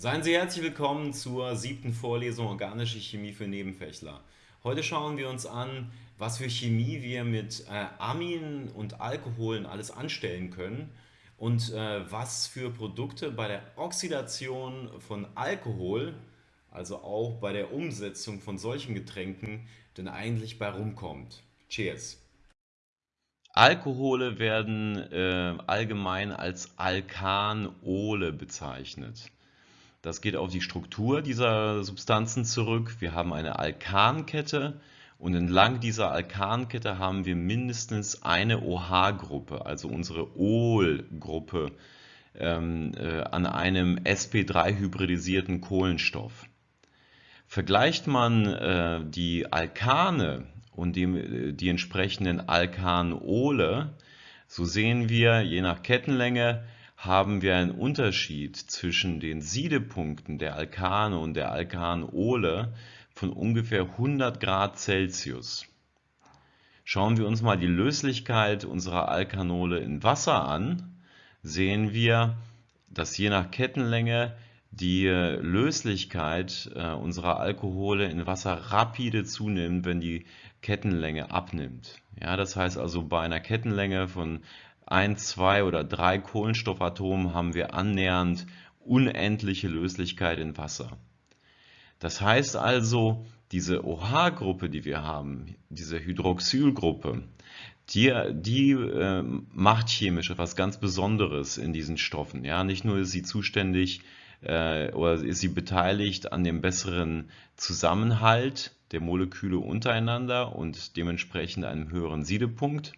Seien Sie herzlich willkommen zur siebten Vorlesung Organische Chemie für Nebenfächler. Heute schauen wir uns an, was für Chemie wir mit äh, Aminen und Alkoholen alles anstellen können und äh, was für Produkte bei der Oxidation von Alkohol, also auch bei der Umsetzung von solchen Getränken, denn eigentlich bei rumkommt. Cheers! Alkohole werden äh, allgemein als Alkanole bezeichnet. Das geht auf die Struktur dieser Substanzen zurück. Wir haben eine Alkankette und entlang dieser Alkankette haben wir mindestens eine OH-Gruppe, also unsere Ol-Gruppe ähm, äh, an einem sp3-hybridisierten Kohlenstoff. Vergleicht man äh, die Alkane und die, äh, die entsprechenden Alkanole, so sehen wir je nach Kettenlänge haben wir einen Unterschied zwischen den Siedepunkten der Alkane und der Alkanole von ungefähr 100 Grad Celsius. Schauen wir uns mal die Löslichkeit unserer Alkanole in Wasser an, sehen wir, dass je nach Kettenlänge die Löslichkeit äh, unserer Alkohole in Wasser rapide zunimmt, wenn die Kettenlänge abnimmt. Ja, das heißt also bei einer Kettenlänge von ein, zwei oder drei Kohlenstoffatomen haben wir annähernd unendliche Löslichkeit in Wasser. Das heißt also, diese OH-Gruppe, die wir haben, diese Hydroxylgruppe, die, die äh, macht chemisch etwas ganz Besonderes in diesen Stoffen. Ja, nicht nur ist sie zuständig äh, oder ist sie beteiligt an dem besseren Zusammenhalt der Moleküle untereinander und dementsprechend einem höheren Siedepunkt,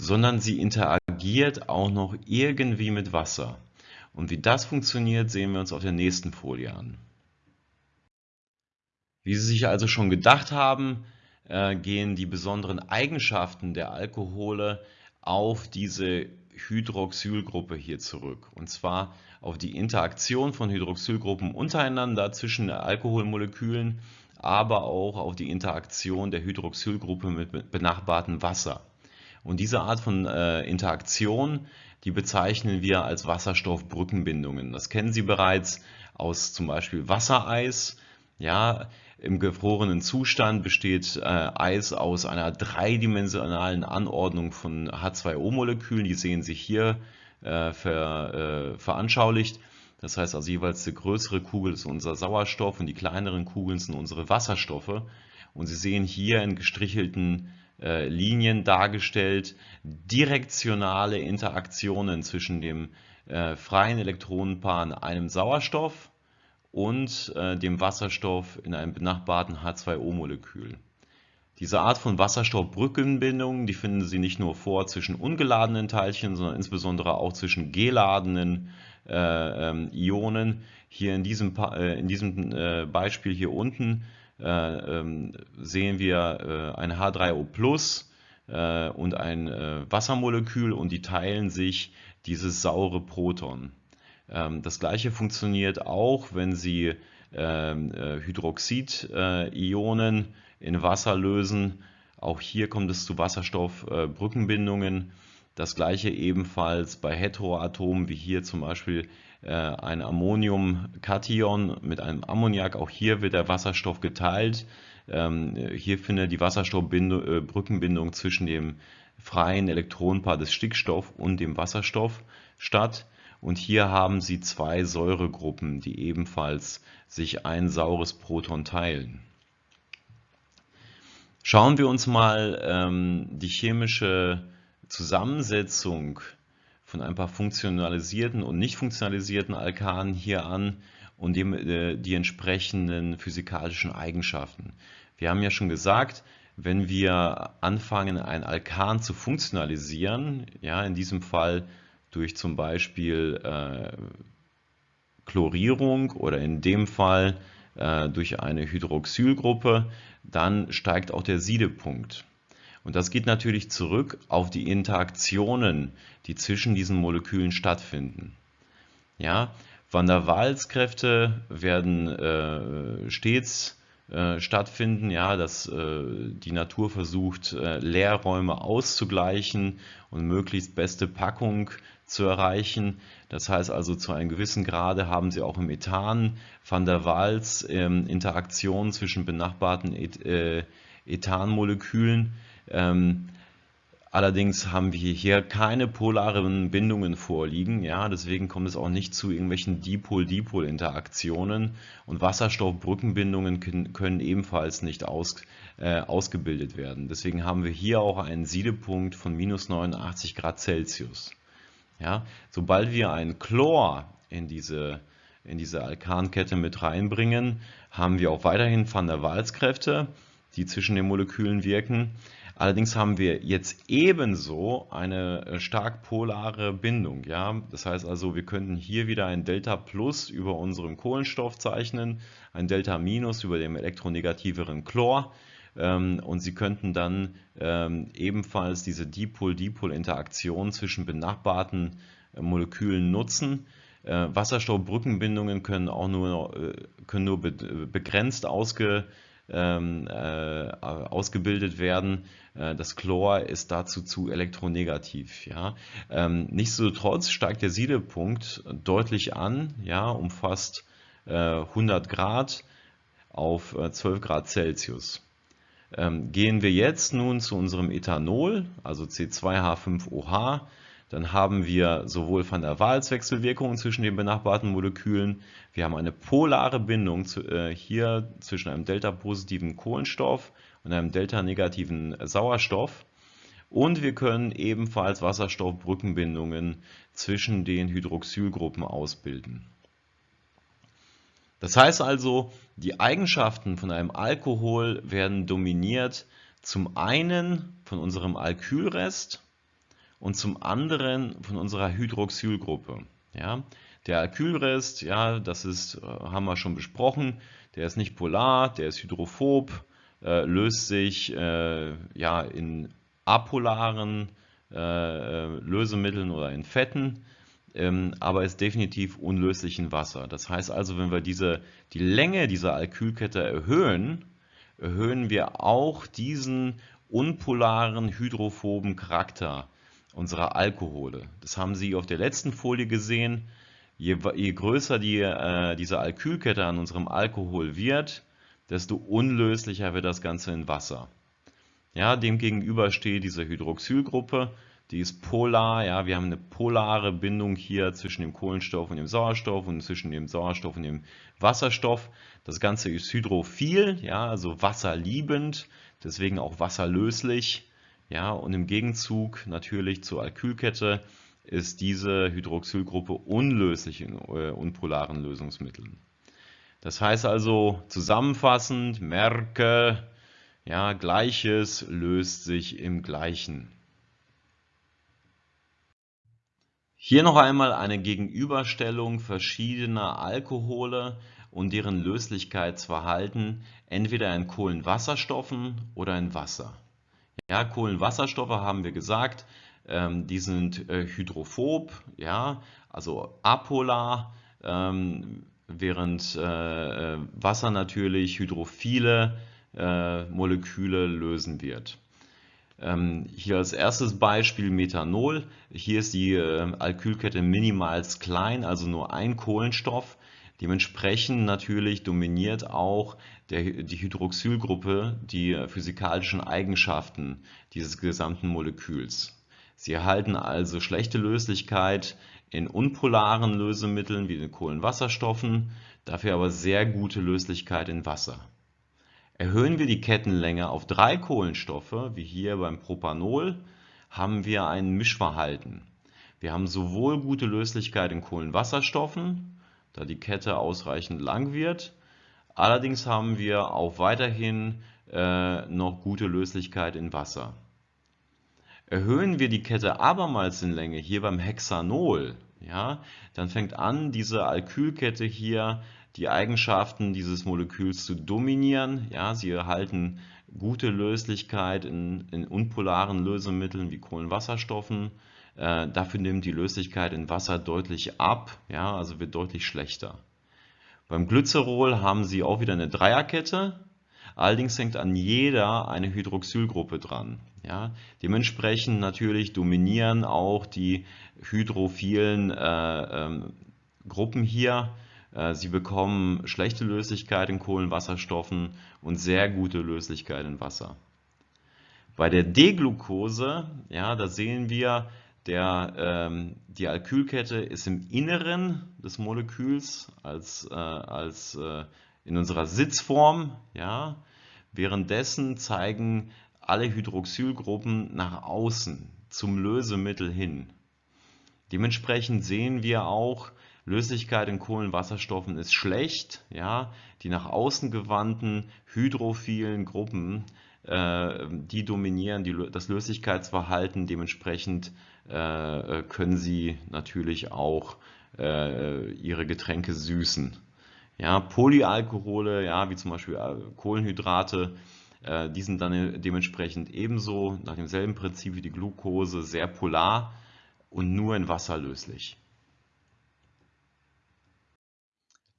sondern sie interagiert auch noch irgendwie mit Wasser. Und wie das funktioniert, sehen wir uns auf der nächsten Folie an. Wie Sie sich also schon gedacht haben, äh, gehen die besonderen Eigenschaften der Alkohole auf diese Hydroxylgruppe hier zurück. Und zwar auf die Interaktion von Hydroxylgruppen untereinander zwischen Alkoholmolekülen, aber auch auf die Interaktion der Hydroxylgruppe mit benachbartem Wasser. Und diese Art von äh, Interaktion, die bezeichnen wir als Wasserstoffbrückenbindungen. Das kennen Sie bereits aus zum Beispiel Wassereis. Ja, im gefrorenen Zustand besteht äh, Eis aus einer dreidimensionalen Anordnung von H2O-Molekülen. Die sehen sich hier äh, ver, äh, veranschaulicht. Das heißt also jeweils die größere Kugel ist unser Sauerstoff und die kleineren Kugeln sind unsere Wasserstoffe. Und Sie sehen hier in gestrichelten äh, Linien dargestellt, direktionale Interaktionen zwischen dem äh, freien Elektronenpaar in einem Sauerstoff und äh, dem Wasserstoff in einem benachbarten H2O-Molekül. Diese Art von Wasserstoffbrückenbindung, die finden Sie nicht nur vor zwischen ungeladenen Teilchen, sondern insbesondere auch zwischen geladenen äh, ähm, Ionen. Hier in diesem, äh, in diesem äh, Beispiel hier unten sehen wir äh, ein H3O äh, und ein Wassermolekül und die teilen sich dieses saure Proton. Ähm, das gleiche funktioniert auch, wenn Sie ähm, Hydroxid-Ionen in Wasser lösen. Auch hier kommt es zu Wasserstoffbrückenbindungen. Das gleiche ebenfalls bei Heteroatomen, wie hier zum Beispiel äh, ein Ammoniumkation mit einem Ammoniak. Auch hier wird der Wasserstoff geteilt. Ähm, hier findet die Wasserstoffbrückenbindung äh, zwischen dem freien Elektronenpaar des Stickstoff und dem Wasserstoff statt. Und hier haben Sie zwei Säuregruppen, die ebenfalls sich ein saures Proton teilen. Schauen wir uns mal ähm, die chemische Zusammensetzung von ein paar funktionalisierten und nicht funktionalisierten Alkanen hier an und dem, äh, die entsprechenden physikalischen Eigenschaften. Wir haben ja schon gesagt, wenn wir anfangen, ein Alkan zu funktionalisieren, ja, in diesem Fall durch zum Beispiel äh, Chlorierung oder in dem Fall äh, durch eine Hydroxylgruppe, dann steigt auch der Siedepunkt. Und das geht natürlich zurück auf die Interaktionen, die zwischen diesen Molekülen stattfinden. Ja, Van der Waals-Kräfte werden äh, stets äh, stattfinden, ja, dass äh, die Natur versucht, äh, Leerräume auszugleichen und möglichst beste Packung zu erreichen. Das heißt also, zu einem gewissen Grade haben Sie auch im Ethan van der Waals ähm, Interaktionen zwischen benachbarten Et äh, Ethanmolekülen. Ähm, Allerdings haben wir hier keine polaren Bindungen vorliegen, ja, deswegen kommt es auch nicht zu irgendwelchen Dipol-Dipol-Interaktionen und Wasserstoffbrückenbindungen können, ebenfalls nicht aus, äh, ausgebildet werden. Deswegen haben wir hier auch einen Siedepunkt von minus 89 Grad Celsius. Ja, sobald wir ein Chlor in diese, in diese Alkankette mit reinbringen, haben wir auch weiterhin Van der Waals-Kräfte, die zwischen den Molekülen wirken. Allerdings haben wir jetzt ebenso eine äh, stark polare Bindung. Ja? Das heißt also, wir könnten hier wieder ein Delta Plus über unserem Kohlenstoff zeichnen, ein Delta Minus über dem elektronegativeren Chlor ähm, und Sie könnten dann ähm, ebenfalls diese Dipol-Dipol-Interaktion zwischen benachbarten äh, Molekülen nutzen. Äh, Wasserstoffbrückenbindungen können auch nur, können nur begrenzt ausge, ähm, ausgebildet werden äh, das Chlor ist dazu zu elektronegativ. Ja. Ähm, nichtsdestotrotz steigt der Siedepunkt deutlich an, ja, um fast 100 äh, Grad auf 12 äh, Grad Celsius. Ähm, gehen wir jetzt nun zu unserem Ethanol, also C2H5OH, dann haben wir sowohl van der Waals-Wechselwirkungen zwischen den benachbarten Molekülen, wir haben eine polare Bindung zu, äh, hier zwischen einem delta-positiven Kohlenstoff und einem delta-negativen Sauerstoff. Und wir können ebenfalls Wasserstoffbrückenbindungen zwischen den Hydroxylgruppen ausbilden. Das heißt also, die Eigenschaften von einem Alkohol werden dominiert zum einen von unserem Alkylrest und zum anderen von unserer Hydroxylgruppe. Ja, der Alkylrest, ja, das ist, äh, haben wir schon besprochen, der ist nicht polar, der ist hydrophob, äh, löst sich äh, ja, in apolaren äh, äh, Lösemitteln oder in Fetten, ähm, aber ist definitiv unlöslich in Wasser. Das heißt also, wenn wir diese, die Länge dieser Alkylkette erhöhen, erhöhen wir auch diesen unpolaren hydrophoben Charakter unserer Alkohole. Das haben Sie auf der letzten Folie gesehen. Je, je größer die, äh, diese Alkylkette an unserem Alkohol wird, desto unlöslicher wird das Ganze in Wasser. Ja, demgegenüber steht diese Hydroxylgruppe, die ist polar, ja, wir haben eine polare Bindung hier zwischen dem Kohlenstoff und dem Sauerstoff und zwischen dem Sauerstoff und dem Wasserstoff. Das Ganze ist hydrophil, ja, also wasserliebend, deswegen auch wasserlöslich. Ja, und im Gegenzug natürlich zur Alkylkette ist diese Hydroxylgruppe unlöslich in äh, unpolaren Lösungsmitteln. Das heißt also zusammenfassend, merke, ja, Gleiches löst sich im Gleichen. Hier noch einmal eine Gegenüberstellung verschiedener Alkohole und deren Löslichkeitsverhalten entweder in Kohlenwasserstoffen oder in Wasser. Ja, Kohlenwasserstoffe haben wir gesagt, ähm, die sind äh, hydrophob, ja, also apolar, ähm, während äh, äh, Wasser natürlich hydrophile äh, Moleküle lösen wird. Ähm, hier als erstes Beispiel Methanol. Hier ist die äh, Alkylkette minimals klein, also nur ein Kohlenstoff. Dementsprechend natürlich dominiert auch der, die Hydroxylgruppe die physikalischen Eigenschaften dieses gesamten Moleküls. Sie erhalten also schlechte Löslichkeit in unpolaren Lösemitteln wie den Kohlenwasserstoffen, dafür aber sehr gute Löslichkeit in Wasser. Erhöhen wir die Kettenlänge auf drei Kohlenstoffe, wie hier beim Propanol, haben wir ein Mischverhalten. Wir haben sowohl gute Löslichkeit in Kohlenwasserstoffen, da die Kette ausreichend lang wird, allerdings haben wir auch weiterhin äh, noch gute Löslichkeit in Wasser. Erhöhen wir die Kette abermals in Länge, hier beim Hexanol, ja, dann fängt an, diese Alkylkette hier die Eigenschaften dieses Moleküls zu dominieren. Ja, sie erhalten gute Löslichkeit in, in unpolaren Lösemitteln wie Kohlenwasserstoffen. Äh, dafür nimmt die Löslichkeit in Wasser deutlich ab, ja, also wird deutlich schlechter. Beim Glycerol haben Sie auch wieder eine Dreierkette. Allerdings hängt an jeder eine Hydroxylgruppe dran. Ja? Dementsprechend natürlich dominieren auch die hydrophilen äh, ähm, Gruppen hier. Äh, sie bekommen schlechte Löslichkeit in Kohlenwasserstoffen und sehr gute Löslichkeit in Wasser. Bei der D-Glucose, ja, da sehen wir, der, ähm, die Alkylkette ist im Inneren des Moleküls als, äh, als äh, in unserer Sitzform. Ja. Währenddessen zeigen alle Hydroxylgruppen nach außen zum Lösemittel hin. Dementsprechend sehen wir auch, Löslichkeit in Kohlenwasserstoffen ist schlecht. Ja. Die nach außen gewandten hydrophilen Gruppen äh, die dominieren die, das Löslichkeitsverhalten. Dementsprechend äh, können sie natürlich auch äh, ihre Getränke süßen. Ja, Polyalkohole, ja, wie zum Beispiel Kohlenhydrate, die sind dann dementsprechend ebenso nach demselben Prinzip wie die Glucose sehr polar und nur in Wasser löslich.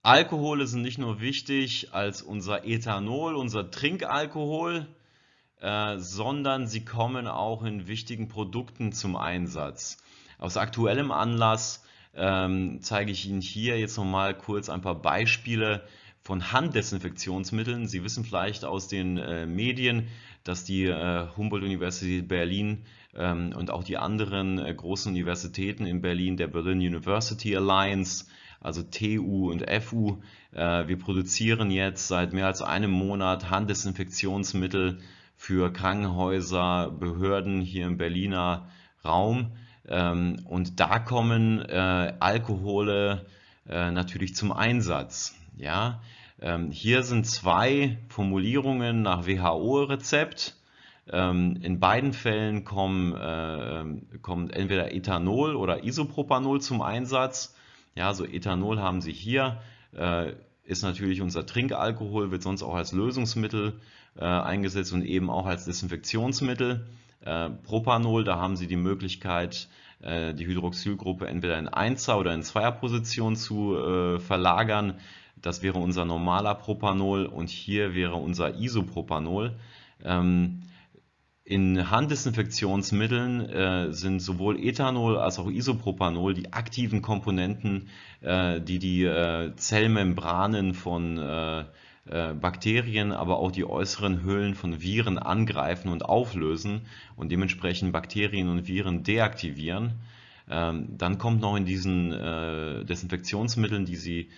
Alkohole sind nicht nur wichtig als unser Ethanol, unser Trinkalkohol, äh, sondern sie kommen auch in wichtigen Produkten zum Einsatz. Aus aktuellem Anlass ähm, zeige ich Ihnen hier jetzt nochmal kurz ein paar Beispiele von Handdesinfektionsmitteln. Sie wissen vielleicht aus den äh, Medien, dass die äh, Humboldt-Universität Berlin ähm, und auch die anderen äh, großen Universitäten in Berlin, der Berlin University Alliance, also TU und FU, äh, wir produzieren jetzt seit mehr als einem Monat Handdesinfektionsmittel für Krankenhäuser, Behörden hier im Berliner Raum. Ähm, und da kommen äh, Alkohole äh, natürlich zum Einsatz. Ja? Ähm, hier sind zwei Formulierungen nach WHO-Rezept. Ähm, in beiden Fällen kommen, äh, kommt entweder Ethanol oder Isopropanol zum Einsatz. Ja, so Ethanol haben Sie hier, ist natürlich unser Trinkalkohol, wird sonst auch als Lösungsmittel äh, eingesetzt und eben auch als Desinfektionsmittel. Äh, Propanol, da haben Sie die Möglichkeit, äh, die Hydroxylgruppe entweder in 1er oder in 2er Position zu äh, verlagern. Das wäre unser normaler Propanol und hier wäre unser Isopropanol. Ähm, in Handdesinfektionsmitteln äh, sind sowohl Ethanol als auch Isopropanol die aktiven Komponenten, äh, die die äh, Zellmembranen von Bakterien, aber auch die äußeren Hüllen von Viren angreifen und auflösen und dementsprechend Bakterien und Viren deaktivieren. Ähm, dann kommt noch in diesen äh, Desinfektionsmitteln, die Sie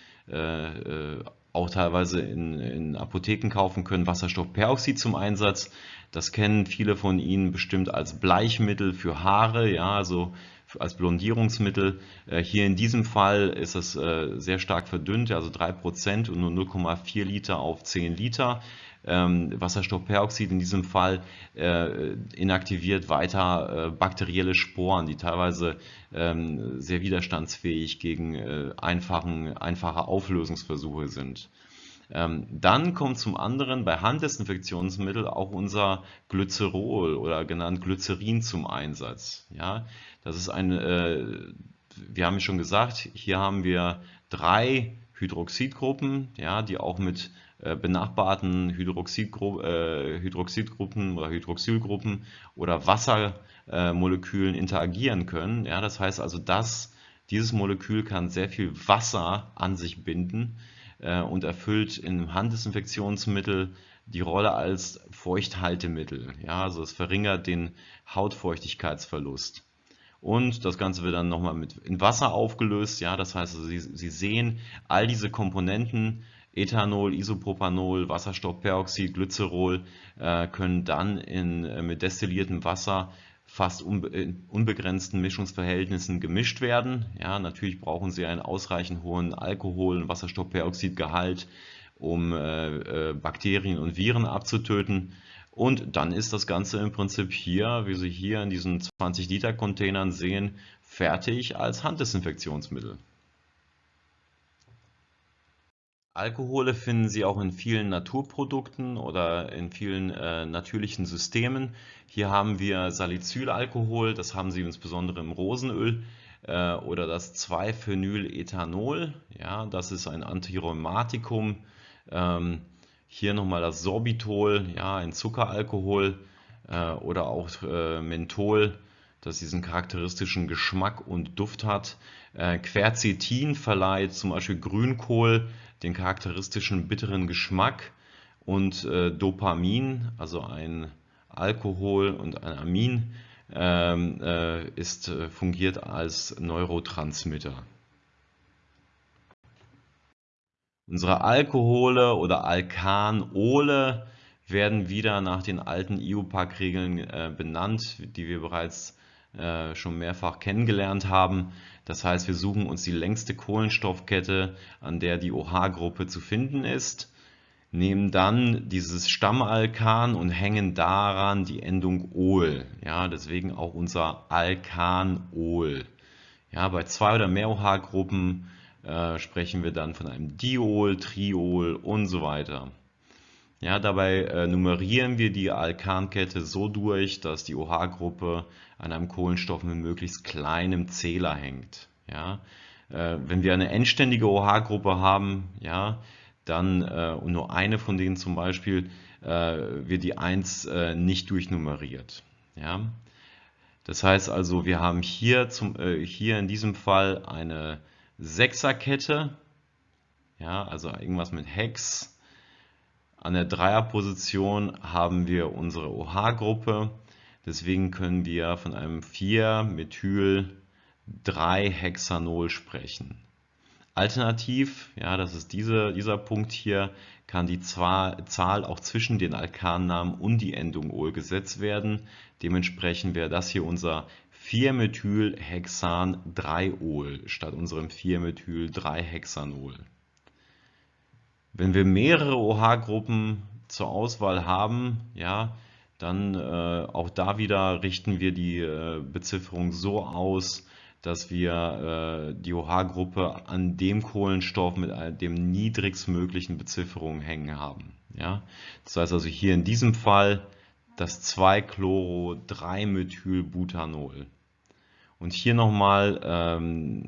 auch teilweise in, in Apotheken kaufen können, Wasserstoffperoxid zum Einsatz. Das kennen viele von Ihnen bestimmt als Bleichmittel für Haare, ja, also als Blondierungsmittel. Äh, hier in diesem Fall ist es äh, sehr stark verdünnt, also 3% und nur 0,4 Liter auf 10 Liter. Ähm, Wasserstoffperoxid in diesem Fall äh, inaktiviert weiter bakterielle Sporen, die teilweise ähm, sehr widerstandsfähig gegen einfache Auflösungsversuche sind. Ähm, dann kommt zum anderen bei Handdesinfektionsmitteln auch unser Glycerol oder genannt Glycerin zum Einsatz. Ja, das ist ein, äh, wir haben schon gesagt, hier haben wir drei Hydroxidgruppen, ja, die auch mit äh, benachbarten Hydroxidgru äh, Hydroxidgruppen oder Hydroxylgruppen oder Wassermolekülen interagieren können. Ja, das heißt also, dass dieses Molekül kann sehr viel Wasser an sich binden äh, und erfüllt in Handdesinfektionsmittel die Rolle als Feuchthaltemittel. Ja, also es verringert den Hautfeuchtigkeitsverlust. Und das Ganze wird dann nochmal mit in Wasser aufgelöst. Ja, das heißt, also Sie, Sie sehen, all diese Komponenten, Ethanol, Isopropanol, Wasserstoffperoxid, Glycerol, äh, können dann in, äh, mit destilliertem Wasser fast unbe unbegrenzten Mischungsverhältnissen gemischt werden. Ja, natürlich brauchen Sie einen ausreichend hohen Alkohol- und Wasserstoffperoxidgehalt, um äh, äh, Bakterien und Viren abzutöten. Und dann ist das Ganze im Prinzip hier, wie Sie hier in diesen 20 Liter Containern sehen, fertig als Handdesinfektionsmittel. Alkohole finden Sie auch in vielen Naturprodukten oder in vielen äh, natürlichen Systemen. Hier haben wir Salicylalkohol, das haben Sie insbesondere im Rosenöl äh, oder das 2-Phenylethanol. Ja, das ist ein Antirheumatikum. Ähm, Hier nochmal das Sorbitol, ja, ein Zuckeralkohol äh, oder auch äh, Menthol, das diesen charakteristischen Geschmack und Duft hat. Äh, Quercetin verleiht zum Beispiel Grünkohl den charakteristischen bitteren Geschmack und äh, Dopamin, also ein Alkohol und ein Amin, ähm, äh, ist, äh, fungiert als Neurotransmitter. Unsere Alkohole oder Alkanole werden wieder nach den alten IUPAC-Regeln äh, benannt, die wir bereits äh, schon mehrfach kennengelernt haben. Das heißt, wir suchen uns die längste Kohlenstoffkette, an der die OH-Gruppe zu finden ist, nehmen dann dieses Stammalkan und hängen daran die Endung Ol. Ja, deswegen auch unser Alkanol. Ja, bei zwei oder mehr OH-Gruppen äh, sprechen wir dann von einem Diol, Triol und so weiter. Ja, dabei äh, nummerieren wir die Alkankette so durch, dass die OH-Gruppe an einem Kohlenstoff mit möglichst kleinem Zähler hängt. Ja, äh, wenn wir eine endständige OH-Gruppe haben, ja, dann äh, und nur eine von denen zum Beispiel äh, wird die 1 äh, nicht durchnummeriert. Ja. Das heißt also, wir haben hier, zum, äh, hier in diesem Fall eine Sechserkette, ja, also irgendwas mit Hex. An der Dreierposition haben wir unsere OH-Gruppe, deswegen können wir von einem 4-Methyl-3-Hexanol sprechen. Alternativ, ja, das ist diese, dieser Punkt hier, kann die Zahl auch zwischen den Alkannamen und die Endung Ol gesetzt werden. Dementsprechend wäre das hier unser 4-Methylhexan-3-Ol statt unserem 4-Methyl-3-Hexanol. Wenn wir mehrere OH-Gruppen zur Auswahl haben, ja, dann äh, auch da wieder richten wir die äh, Bezifferung so aus, dass wir äh, die OH-Gruppe an dem Kohlenstoff mit dem niedrigstmöglichen Bezifferung hängen haben. Ja? Das heißt also hier in diesem Fall das 2-Chloro-3-Methylbutanol. Und hier nochmal ähm,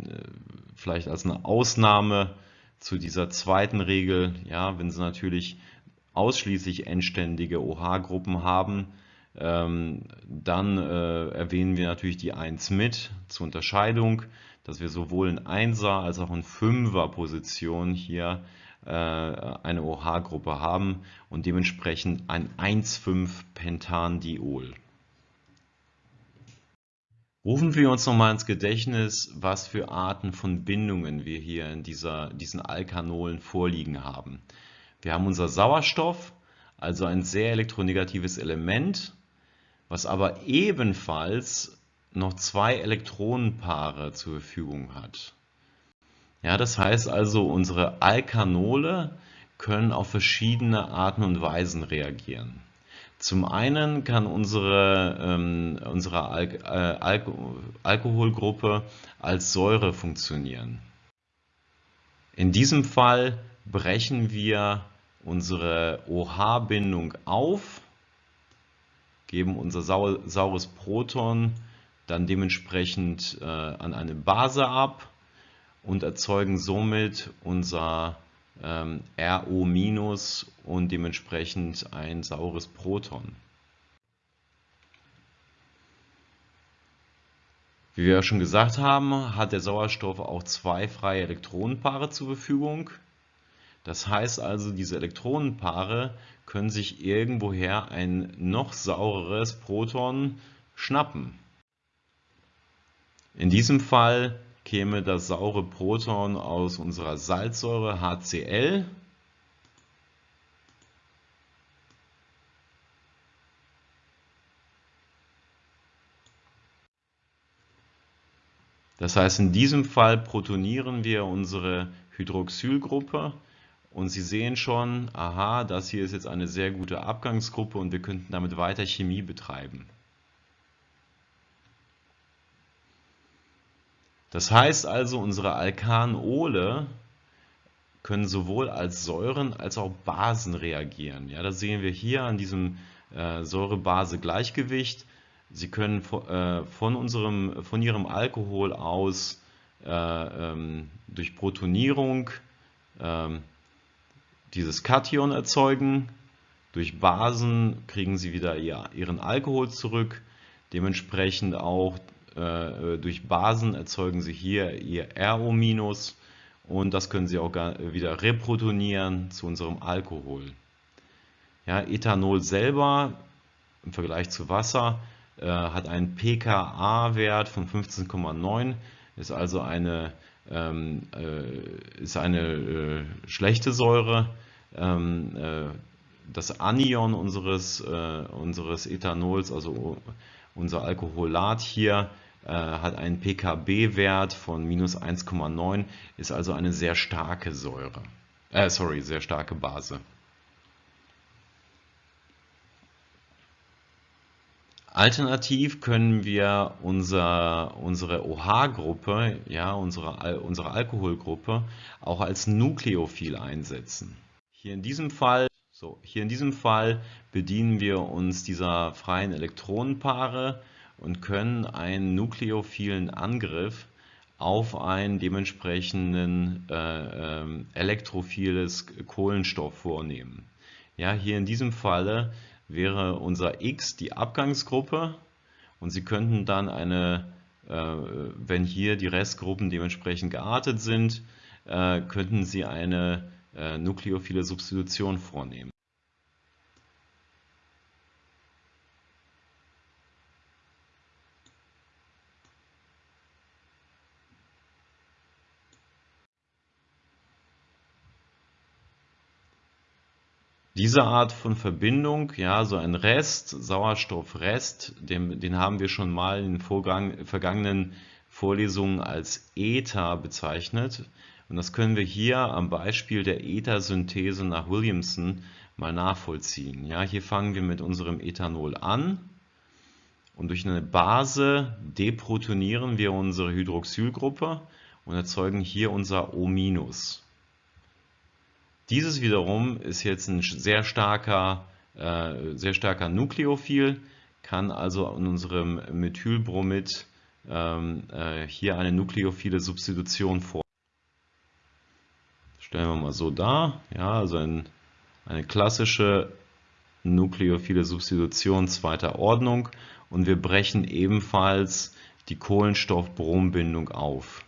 vielleicht als eine Ausnahme zu dieser zweiten Regel, ja, wenn Sie natürlich ausschließlich endständige OH-Gruppen haben, ähm, dann äh, erwähnen wir natürlich die 1 mit zur Unterscheidung, dass wir sowohl in 1er als auch in 5er Position hier äh, eine OH-Gruppe haben und dementsprechend ein 1,5-Pentandiol. Rufen wir uns nochmal ins Gedächtnis, was für Arten von Bindungen wir hier in dieser, diesen Alkanolen vorliegen haben. Wir haben unser Sauerstoff, also ein sehr elektronegatives Element, was aber ebenfalls noch zwei Elektronenpaare zur Verfügung hat. Ja, das heißt also, unsere Alkanole können auf verschiedene Arten und Weisen reagieren. Zum einen kann unsere, ähm, unsere Al äh, Al Alkoholgruppe als Säure funktionieren. In diesem Fall brechen wir unsere OH-Bindung auf geben unser sau saures Proton dann dementsprechend äh, an eine Base ab und erzeugen somit unser ähm, RO- und dementsprechend ein saures Proton. Wie wir ja schon gesagt haben, hat der Sauerstoff auch zwei freie Elektronenpaare zur Verfügung. Das heißt also, diese Elektronenpaare können sich irgendwoher ein noch saureres Proton schnappen. In diesem Fall käme das saure Proton aus unserer Salzsäure HCl. Das heißt, in diesem Fall protonieren wir unsere Hydroxylgruppe und Sie sehen schon, aha, das hier ist jetzt eine sehr gute Abgangsgruppe und wir könnten damit weiter Chemie betreiben. Das heißt also, unsere Alkanole können sowohl als Säuren als auch Basen reagieren. Ja, das sehen wir hier an diesem äh, Säure-Base-Gleichgewicht. Sie können äh, von, unserem, von ihrem Alkohol aus äh, ähm, durch Protonierung ähm, dieses Kation erzeugen. Durch Basen kriegen sie wieder ihren Alkohol zurück. Dementsprechend auch äh, durch Basen erzeugen sie hier ihr RO- und das können sie auch wieder reprotonieren zu unserem Alkohol. Ja, Ethanol selber im Vergleich zu Wasser äh, hat einen pKa-Wert von 15,9, ist also eine, ähm, äh, ist eine äh, schlechte Säure. Ähm, äh, das Anion unseres, äh, unseres Ethanols, also unser Alkoholat hier, äh, hat einen pKb-Wert von minus 1,9, ist also eine sehr starke Säure. Äh, sorry, sehr starke Base. Alternativ können wir unser, unsere OH-Gruppe, ja, unsere, unsere Alkoholgruppe, auch als Nukleophil einsetzen. Hier in diesem Fall, so, hier in diesem Fall bedienen wir uns dieser freien Elektronenpaare und können einen nukleophilen Angriff auf ein dementsprechenden äh, äh, elektrophiles Kohlenstoff vornehmen. Ja, hier in diesem Falle wäre unser X die Abgangsgruppe und Sie könnten dann eine, äh, wenn hier die Restgruppen dementsprechend geartet sind, äh, könnten Sie eine äh, nukleophile Substitution vornehmen. Diese Art von Verbindung, ja, so ein Rest, Sauerstoffrest, den, den haben wir schon mal in den vergangenen Vorlesungen als Ether bezeichnet. Und das können wir hier am Beispiel der Ether-Synthese nach Williamson mal nachvollziehen. Ja, hier fangen wir mit unserem Ethanol an und durch eine Base deprotonieren wir unsere Hydroxylgruppe und erzeugen hier unser O-. Dieses wiederum ist jetzt ein sehr starker, äh, sehr starker Nukleophil, kann also in unserem Methylbromid ähm, äh, hier eine nukleophile Substitution vor. Stellen wir mal so dar, ja, also ein, eine klassische nukleophile Substitution zweiter Ordnung. Und wir brechen ebenfalls die Kohlenstoff-Brom-Bindung auf.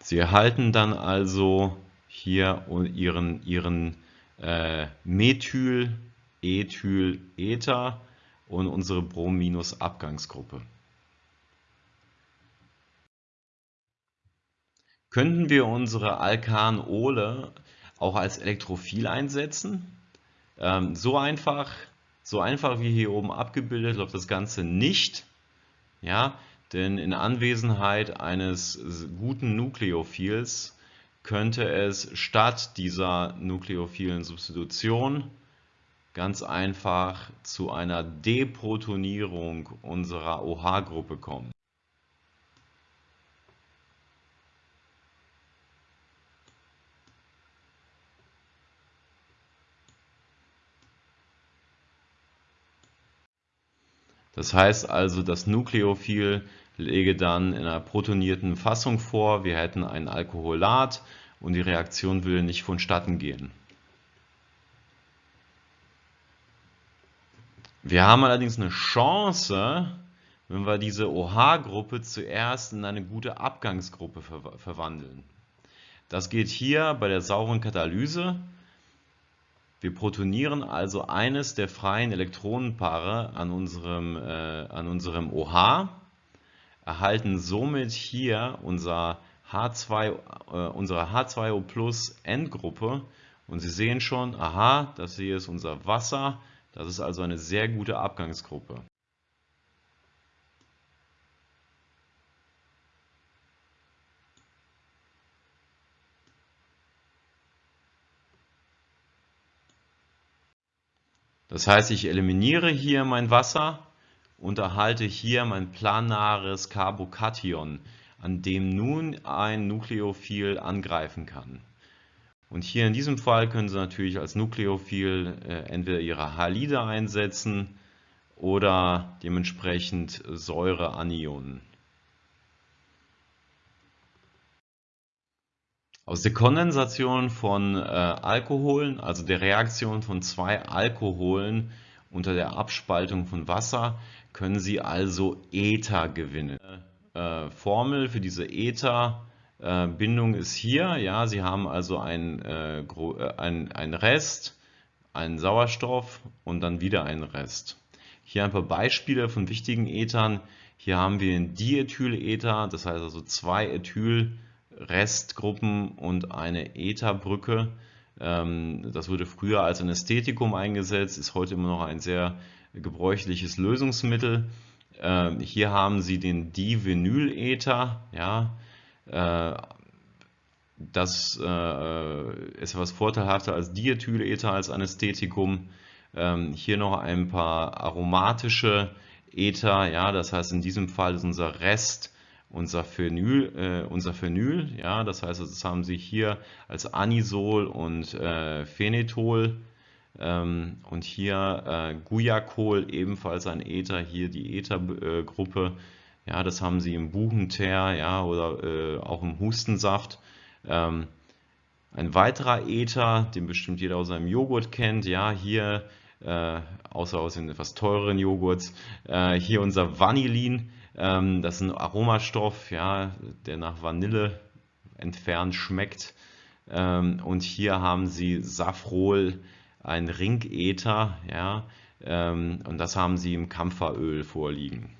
Sie erhalten dann also hier ihren, ihren äh, Methyl, Ethyl, Ether und unsere Brom-Abgangsgruppe. Könnten wir unsere Alkanole auch als Elektrophil einsetzen? Ähm, so einfach, so einfach wie hier oben abgebildet läuft das Ganze nicht. Ja, denn in Anwesenheit eines guten Nukleophils könnte es statt dieser nukleophilen Substitution ganz einfach zu einer Deprotonierung unserer OH-Gruppe kommen. Das heißt also, das Nukleophil lege dann in einer protonierten Fassung vor, wir hätten ein Alkoholat und die Reaktion würde nicht vonstatten gehen. Wir haben allerdings eine Chance, wenn wir diese OH-Gruppe zuerst in eine gute Abgangsgruppe ver verwandeln. Das geht hier bei der sauren Katalyse. Wir protonieren also eines der freien Elektronenpaare an unserem, äh, an unserem OH, erhalten somit hier unser H2, äh, unsere H2O Plus Endgruppe und Sie sehen schon, aha, das hier ist unser Wasser, das ist also eine sehr gute Abgangsgruppe. Das heißt, ich eliminiere hier mein Wasser und erhalte hier mein planares Carbokation, an dem nun ein Nukleophil angreifen kann. Und hier in diesem Fall können Sie natürlich als Nukleophil äh, entweder Ihre Halide einsetzen oder dementsprechend Säureanionen. Aus der Kondensation von äh, Alkoholen, also der Reaktion von zwei Alkoholen unter der Abspaltung von Wasser, können Sie also Ether gewinnen. Äh, Formel für diese Ether äh, ist hier. Ja, Sie haben also ein, äh, äh, ein, ein Rest, einen Sauerstoff und dann wieder einen Rest. Hier ein paar Beispiele von wichtigen Ethern. Hier haben wir ein Diethylether, das heißt also zwei Ethyl Restgruppen und eine Etherbrücke. Ähm, das wurde früher als Anästhetikum eingesetzt, ist heute immer noch ein sehr gebräuchliches Lösungsmittel. Ähm, hier haben Sie den Divinylether. Ja, das äh, ist etwas vorteilhafter als Diethylether als Anästhetikum. Ähm, hier noch ein paar aromatische Ether. Ja, das heißt in diesem Fall ist unser Rest unser Phenyl, äh, unser Phenyl, ja, das heißt, das haben Sie hier als Anisol und äh, Phenethol ähm, und hier äh, Guaiacol, ebenfalls ein Ether, hier die Ethergruppe, ja, das haben Sie im Buchenteer, ja, oder äh, auch im Hustensaft. Ähm, ein weiterer Ether, den bestimmt jeder aus seinem Joghurt kennt, ja, hier, äh, außer aus den etwas teureren Joghurts, äh, hier unser Vanillin, ähm, das ist ein Aromastoff, ja, der nach Vanille entfernt schmeckt. Ähm, und hier haben Sie Safrol, ein Ringether, ja, ähm, und das haben Sie im Kampferöl vorliegen.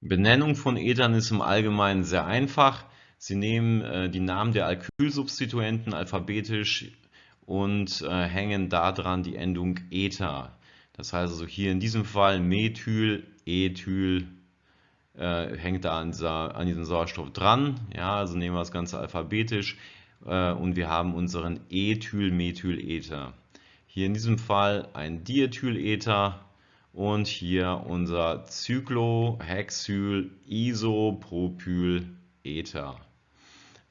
Benennung von Ethern ist im Allgemeinen sehr einfach. Sie nehmen äh, die Namen der Alkylsubstituenten alphabetisch und äh, hängen daran die Endung Ether. Das heißt also hier in diesem Fall Methyl, Ethyl äh, hängt da an, an diesem Sauerstoff dran. Ja, also nehmen wir das Ganze alphabetisch äh, und wir haben unseren Ethylmethylether. Hier in diesem Fall ein Diethylether und hier unser Cyclohexyl-Isopropylether.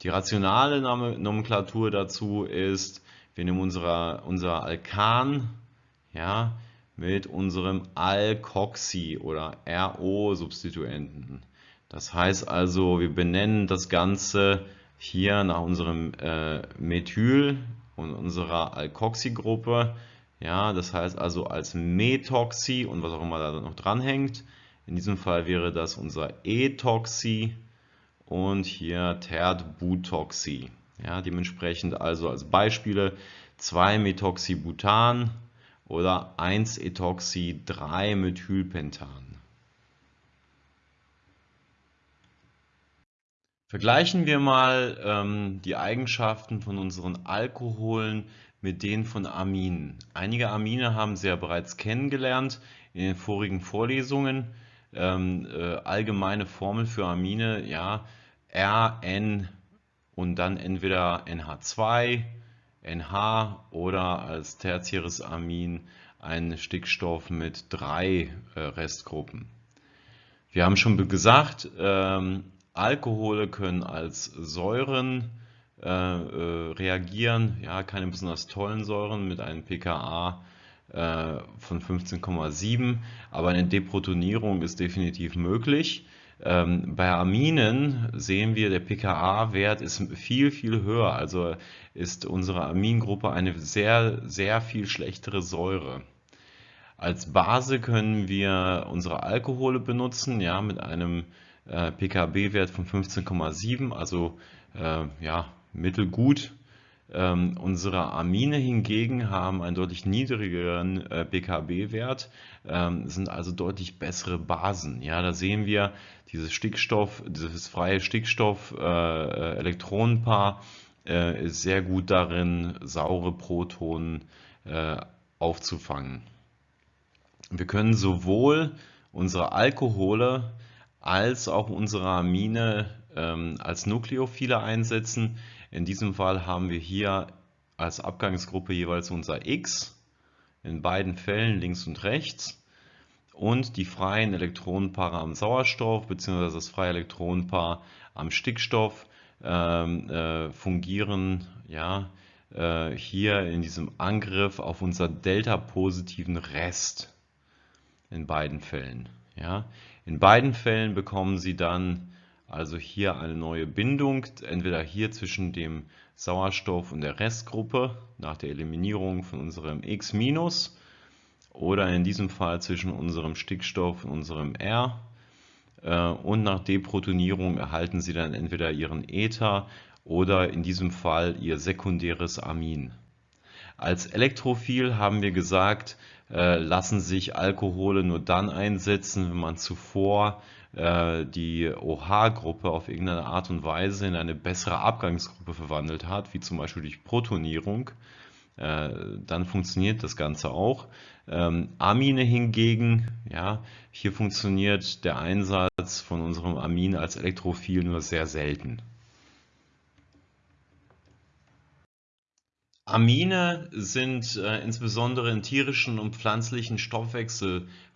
Die rationale Nomenklatur dazu ist, wir nehmen unsere, unser Alkan, ja, mit unserem Alkoxy oder RO-Substituenten. Das heißt also, wir benennen das Ganze hier nach unserem äh, Methyl und unserer Alkoxy-Gruppe. Ja, das heißt also als Methoxy und was auch immer da noch dranhängt. In diesem Fall wäre das unser Ethoxy und hier Terdbutoxy. Ja, dementsprechend also als Beispiele 2-Methoxybutan oder 1-Ethoxy-3-Methylpentan. Vergleichen wir mal ähm, die Eigenschaften von unseren Alkoholen mit denen von Aminen. Einige Amine haben Sie ja bereits kennengelernt in den vorigen Vorlesungen. Ähm, äh, allgemeine Formel für Amine, ja, RN und dann entweder NH2 NH oder als tertiäres Amin ein Stickstoff mit drei äh, Restgruppen. Wir haben schon gesagt, ähm, Alkohole können als Säuren äh, äh, reagieren, ja, keine besonders tollen Säuren mit einem pKa äh, von 15,7, aber eine Deprotonierung ist definitiv möglich. Ähm, bei Aminen sehen wir, der pKa-Wert ist viel, viel höher. Also ist unsere Amingruppe eine sehr, sehr viel schlechtere Säure. Als Base können wir unsere Alkohole benutzen, ja, mit einem äh, pKb-Wert von 15,7, also äh, ja, mittelgut. Ähm, unsere Amine hingegen haben einen deutlich niedrigeren äh, BKB-Wert, ähm, sind also deutlich bessere Basen. Ja, da sehen wir dieses Stickstoff, dieses freie Stickstoff-Elektronenpaar äh, äh, ist sehr gut darin, saure Protonen äh, aufzufangen. Wir können sowohl unsere Alkohole als auch unsere Amine ähm, als Nukleophile einsetzen. In diesem Fall haben wir hier als Abgangsgruppe jeweils unser X, in beiden Fällen links und rechts, und die freien Elektronenpaare am Sauerstoff bzw. das freie Elektronenpaar am Stickstoff ähm, äh, fungieren ja, äh, hier in diesem Angriff auf unser delta-positiven Rest in beiden Fällen. Ja. In beiden Fällen bekommen Sie dann also hier eine neue Bindung, entweder hier zwischen dem Sauerstoff und der Restgruppe nach der Eliminierung von unserem X- oder in diesem Fall zwischen unserem Stickstoff und unserem R. Äh, und nach Deprotonierung erhalten Sie dann entweder Ihren Ether oder in diesem Fall Ihr sekundäres Amin. Als Elektrophil haben wir gesagt, äh, lassen sich Alkohole nur dann einsetzen, wenn man zuvor die OH-Gruppe auf irgendeine Art und Weise in eine bessere Abgangsgruppe verwandelt hat, wie zum Beispiel durch Protonierung. Äh, dann funktioniert das Ganze auch. Ähm, Amine hingegen, ja, hier funktioniert der Einsatz von unserem Amin als Elektrophil nur sehr selten. Amine sind äh, insbesondere in tierischen und pflanzlichen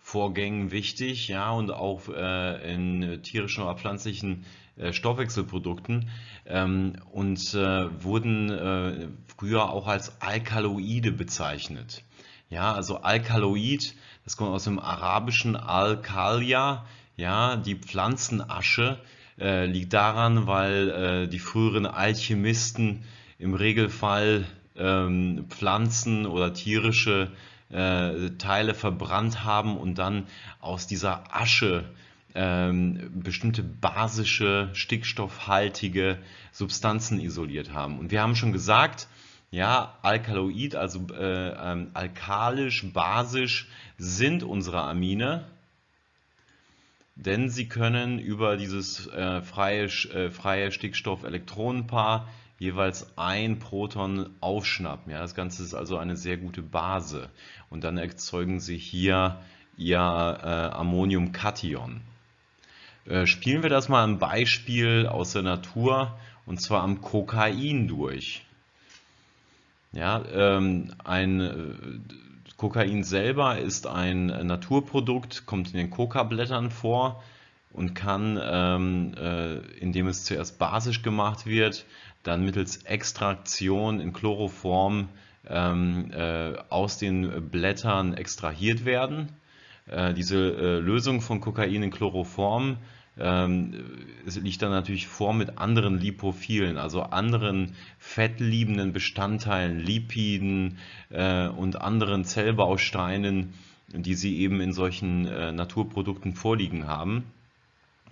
Stoffwechselvorgängen wichtig, ja, und auch äh, in tierischen oder pflanzlichen äh, Stoffwechselprodukten ähm, und äh, wurden äh, früher auch als Alkaloide bezeichnet. Ja, also Alkaloid, das kommt aus dem arabischen Alkalia, ja, die Pflanzenasche, äh, liegt daran, weil die früheren Alchemisten im Regelfall ähm, Pflanzen oder tierische äh, Teile verbrannt haben und dann aus dieser Asche ähm, bestimmte basische, stickstoffhaltige Substanzen isoliert haben. Und wir haben schon gesagt, ja, Alkaloid, also äh, ähm, alkalisch, basisch sind unsere Amine, denn sie können über dieses äh, freie, äh, freie Stickstoff-Elektronenpaar jeweils ein Proton aufschnappen. Ja, das Ganze ist also eine sehr gute Base. Und dann erzeugen Sie hier Ihr äh, Ammoniumkation. Äh, spielen wir das mal ein Beispiel aus der Natur und zwar am Kokain durch. Ja, ähm, ein äh, Kokain selber ist ein Naturprodukt, kommt in den Kokablättern vor und kann, ähm, äh, indem es zuerst basisch gemacht wird, dann mittels Extraktion in Chloroform ähm, äh, aus den Blättern extrahiert werden. Äh, diese äh, Lösung von Kokain in Chloroform ähm, liegt dann natürlich vor mit anderen Lipophilen, also anderen fettliebenden Bestandteilen, Lipiden äh, und anderen Zellbausteinen, die Sie eben in solchen äh, Naturprodukten vorliegen haben.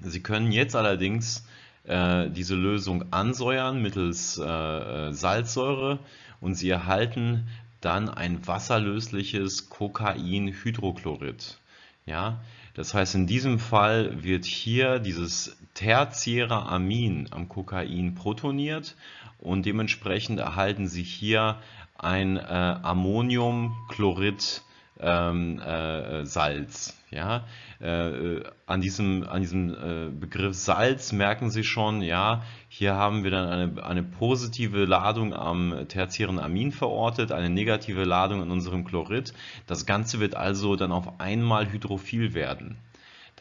Sie können jetzt allerdings diese Lösung ansäuern mittels äh, äh, Salzsäure und Sie erhalten dann ein wasserlösliches Kokainhydrochlorid. Ja, das heißt, in diesem Fall wird hier dieses tertiäre Amin am Kokain protoniert und dementsprechend erhalten Sie hier ein äh, Ammoniumchlorid ähm, äh, Salz. Ja? Äh, an diesem, an diesem äh, Begriff Salz merken Sie schon, ja, hier haben wir dann eine, eine positive Ladung am tertiären Amin verortet, eine negative Ladung an unserem Chlorid. Das Ganze wird also dann auf einmal hydrophil werden.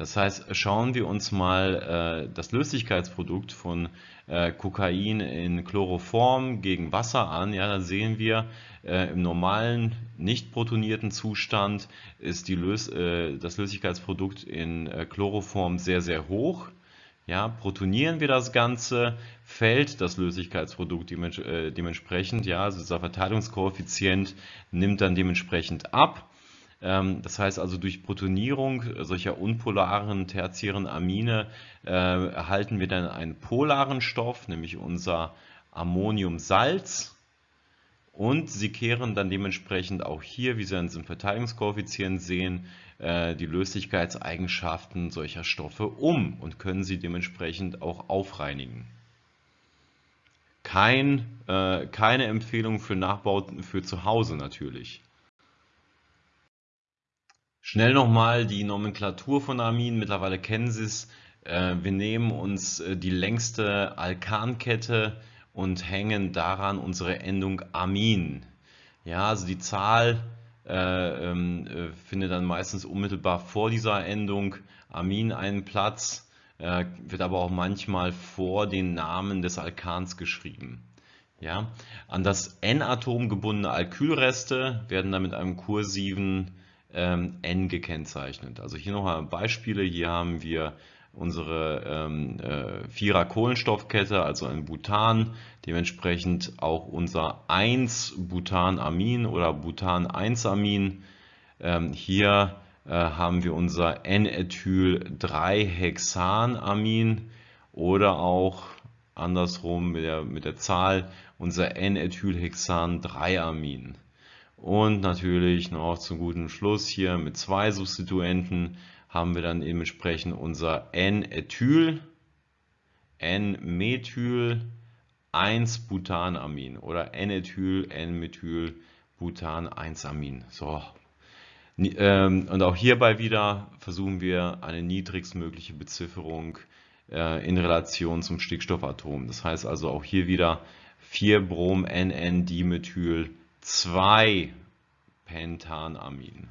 Das heißt, schauen wir uns mal äh, das Löslichkeitsprodukt von äh, Kokain in Chloroform gegen Wasser an. Ja, dann sehen wir, äh, im normalen, nicht protonierten Zustand ist die Lös äh, das Löslichkeitsprodukt in äh, Chloroform sehr, sehr hoch. Ja, protonieren wir das Ganze, fällt das Löslichkeitsprodukt äh, dementsprechend, ja, also dieser Verteilungskoeffizient nimmt dann dementsprechend ab. Ähm, das heißt also durch Protonierung solcher unpolaren tertiären Amine äh, erhalten wir dann einen polaren Stoff, nämlich unser Ammoniumsalz. Und sie kehren dann dementsprechend auch hier, wie Sie an diesem Verteilungskoeffizient sehen, äh, die Löslichkeitseigenschaften solcher Stoffe um und können sie dementsprechend auch aufreinigen. Kein, äh, keine Empfehlung für Nachbauten für zu Hause natürlich. Schnell nochmal die Nomenklatur von Amin. Mittlerweile kennen Sie es. Äh, wir nehmen uns äh, die längste Alkankette und hängen daran unsere Endung Amin. Ja, also die Zahl äh, ähm, äh, findet dann meistens unmittelbar vor dieser Endung Amin einen Platz, äh, wird aber auch manchmal vor den Namen des Alkans geschrieben. Ja, an das N-Atom gebundene Alkylreste werden dann mit einem kursiven ähm, N gekennzeichnet. Also hier nochmal Beispiele. Hier haben wir unsere ähm, äh, Vierer-Kohlenstoffkette, also ein Butan, dementsprechend auch unser 1-Butanamin oder Butan-1-Amin. Ähm, hier äh, haben wir unser N-Ethyl-3-Hexanamin oder auch andersrum mit der, mit der Zahl unser N-Ethylhexan-3-Amin. Und natürlich noch zum guten Schluss hier mit zwei Substituenten haben wir dann dementsprechend unser N-Ethyl, N-Methyl, 1-Butanamin oder N-Ethyl, N-Methyl, Butan-1-Amin. So. Ähm, und auch hierbei wieder versuchen wir eine niedrigstmögliche Bezifferung äh, in Relation zum Stickstoffatom. Das heißt also auch hier wieder 4-Brom-NN-Dimethyl 2 Pentanamin.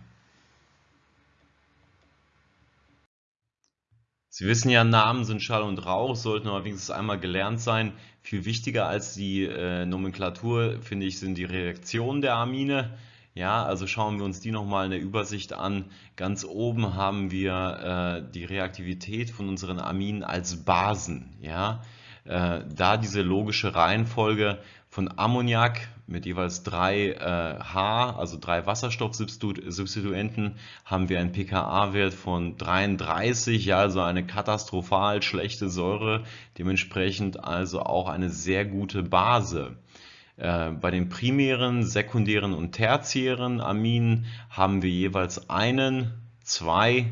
Sie wissen ja, Namen sind Schall und Rauch, sollten aber wenigstens einmal gelernt sein. Viel wichtiger als die äh, Nomenklatur, finde ich, sind die Reaktionen der Amine. Ja, also schauen wir uns die nochmal in der Übersicht an. Ganz oben haben wir äh, die Reaktivität von unseren Aminen als Basen. Ja, äh, da diese logische Reihenfolge von Ammoniak mit jeweils drei äh, H, also drei Wasserstoffsubstituenten, haben wir einen pKa-Wert von 33, ja, also eine katastrophal schlechte Säure, dementsprechend also auch eine sehr gute Base. Äh, bei den primären, sekundären und tertiären Aminen haben wir jeweils einen, zwei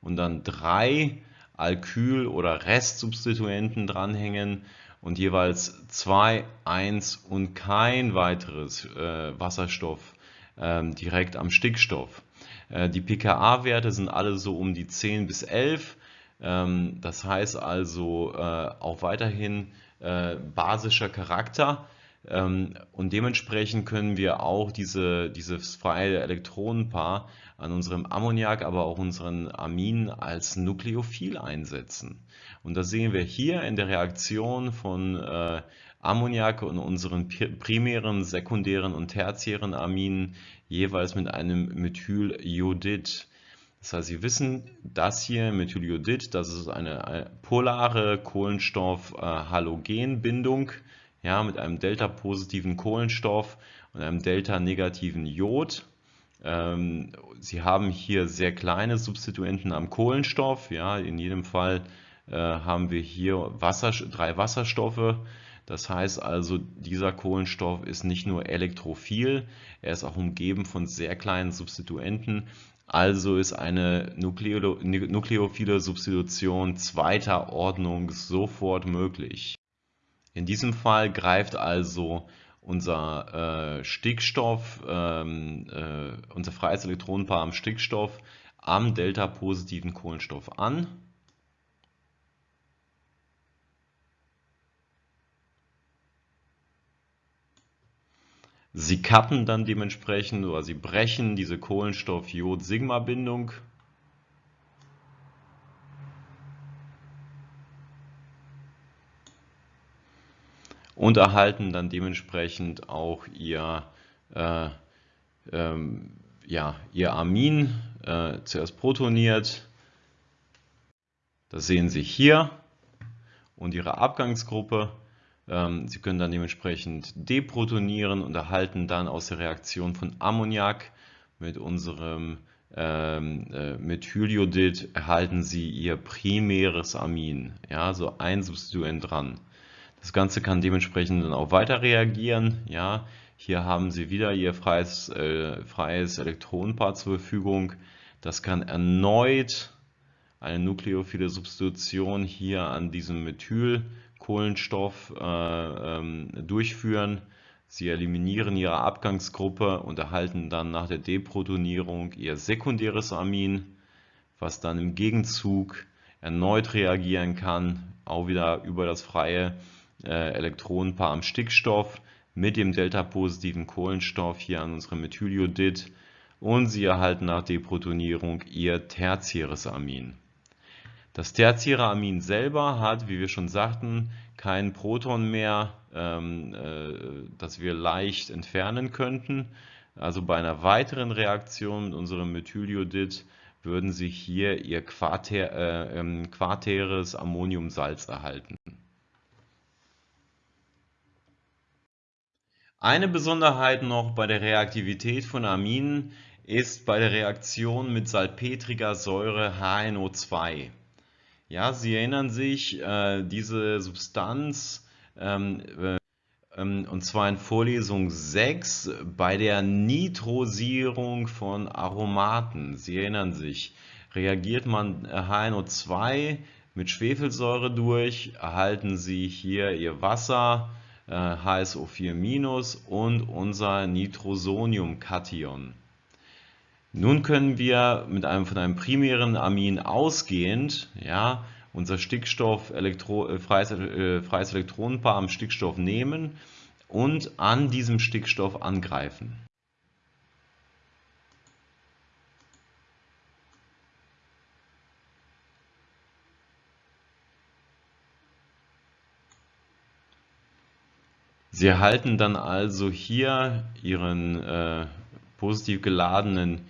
und dann drei Alkyl- oder Restsubstituenten dranhängen und jeweils 2, 1 und kein weiteres äh, Wasserstoff ähm, direkt am Stickstoff. Äh, die pKa-Werte sind alle so um die 10 bis 11. Ähm, das heißt also äh, auch weiterhin äh, basischer Charakter. Ähm, und dementsprechend können wir auch diese, dieses freie Elektronenpaar an unserem Ammoniak, aber auch unseren Aminen als Nukleophil einsetzen. Und das sehen wir hier in der Reaktion von äh, Ammoniak und unseren primären, sekundären und tertiären Aminen jeweils mit einem Methyljodid. Das heißt, Sie wissen, das hier, Methyljodid, das ist eine polare Kohlenstoff-Halogenbindung ja, mit einem delta-positiven Kohlenstoff und einem delta-negativen Jod. Ähm, Sie haben hier sehr kleine Substituenten am Kohlenstoff. Ja, in jedem Fall äh, haben wir hier Wasser, drei Wasserstoffe. Das heißt also, dieser Kohlenstoff ist nicht nur elektrophil, er ist auch umgeben von sehr kleinen Substituenten. Also ist eine nukleo nukleophile Substitution zweiter Ordnung sofort möglich. In diesem Fall greift also unser äh, Stickstoff, ähm, äh, unser freies Elektronenpaar am Stickstoff am delta-positiven Kohlenstoff an. Sie kappen dann dementsprechend oder sie brechen diese Kohlenstoff-Jod-Sigma-Bindung und erhalten dann dementsprechend auch ihr, äh, ähm, ja, ihr Amin äh, zuerst protoniert. Das sehen Sie hier und Ihre Abgangsgruppe. Ähm, Sie können dann dementsprechend deprotonieren und erhalten dann aus der Reaktion von Ammoniak mit unserem ähm, äh, Methyljodid erhalten Sie Ihr primäres Amin, ja, so ein Substituent dran. Das Ganze kann dementsprechend dann auch weiter reagieren. Ja, hier haben Sie wieder Ihr freies, äh, freies Elektronenpaar zur Verfügung. Das kann erneut eine nukleophile Substitution hier an diesem Methylkohlenstoff äh, ähm, durchführen. Sie eliminieren Ihre Abgangsgruppe und erhalten dann nach der Deprotonierung Ihr sekundäres Amin, was dann im Gegenzug erneut reagieren kann, auch wieder über das freie äh, Elektronenpaar am Stickstoff mit dem delta-positiven Kohlenstoff hier an unserem Methyljodid und sie erhalten nach Deprotonierung ihr tertiäres Amin. Das tertiäre Amin selber hat, wie wir schon sagten, kein Proton mehr, ähm, äh, das wir leicht entfernen könnten. Also bei einer weiteren Reaktion mit unserem Methyljodid würden Sie hier Ihr Quartär, äh, ähm, quartäres Ammoniumsalz erhalten. Eine Besonderheit noch bei der Reaktivität von Aminen ist bei der Reaktion mit salpetriger Säure HNO2. Ja, Sie erinnern sich, äh, diese Substanz, ähm, äh, ähm, und zwar in Vorlesung 6 bei der Nitrosierung von Aromaten. Sie erinnern sich, reagiert man HNO2 mit Schwefelsäure durch, erhalten Sie hier Ihr Wasser HSO4- und unser Nitrosoniumkation. Nun können wir mit einem, von einem primären Amin ausgehend ja, unser Stickstoff Elektro, äh, freies, äh, freies Elektronenpaar am Stickstoff nehmen und an diesem Stickstoff angreifen. Sie erhalten dann also hier Ihren äh, positiv geladenen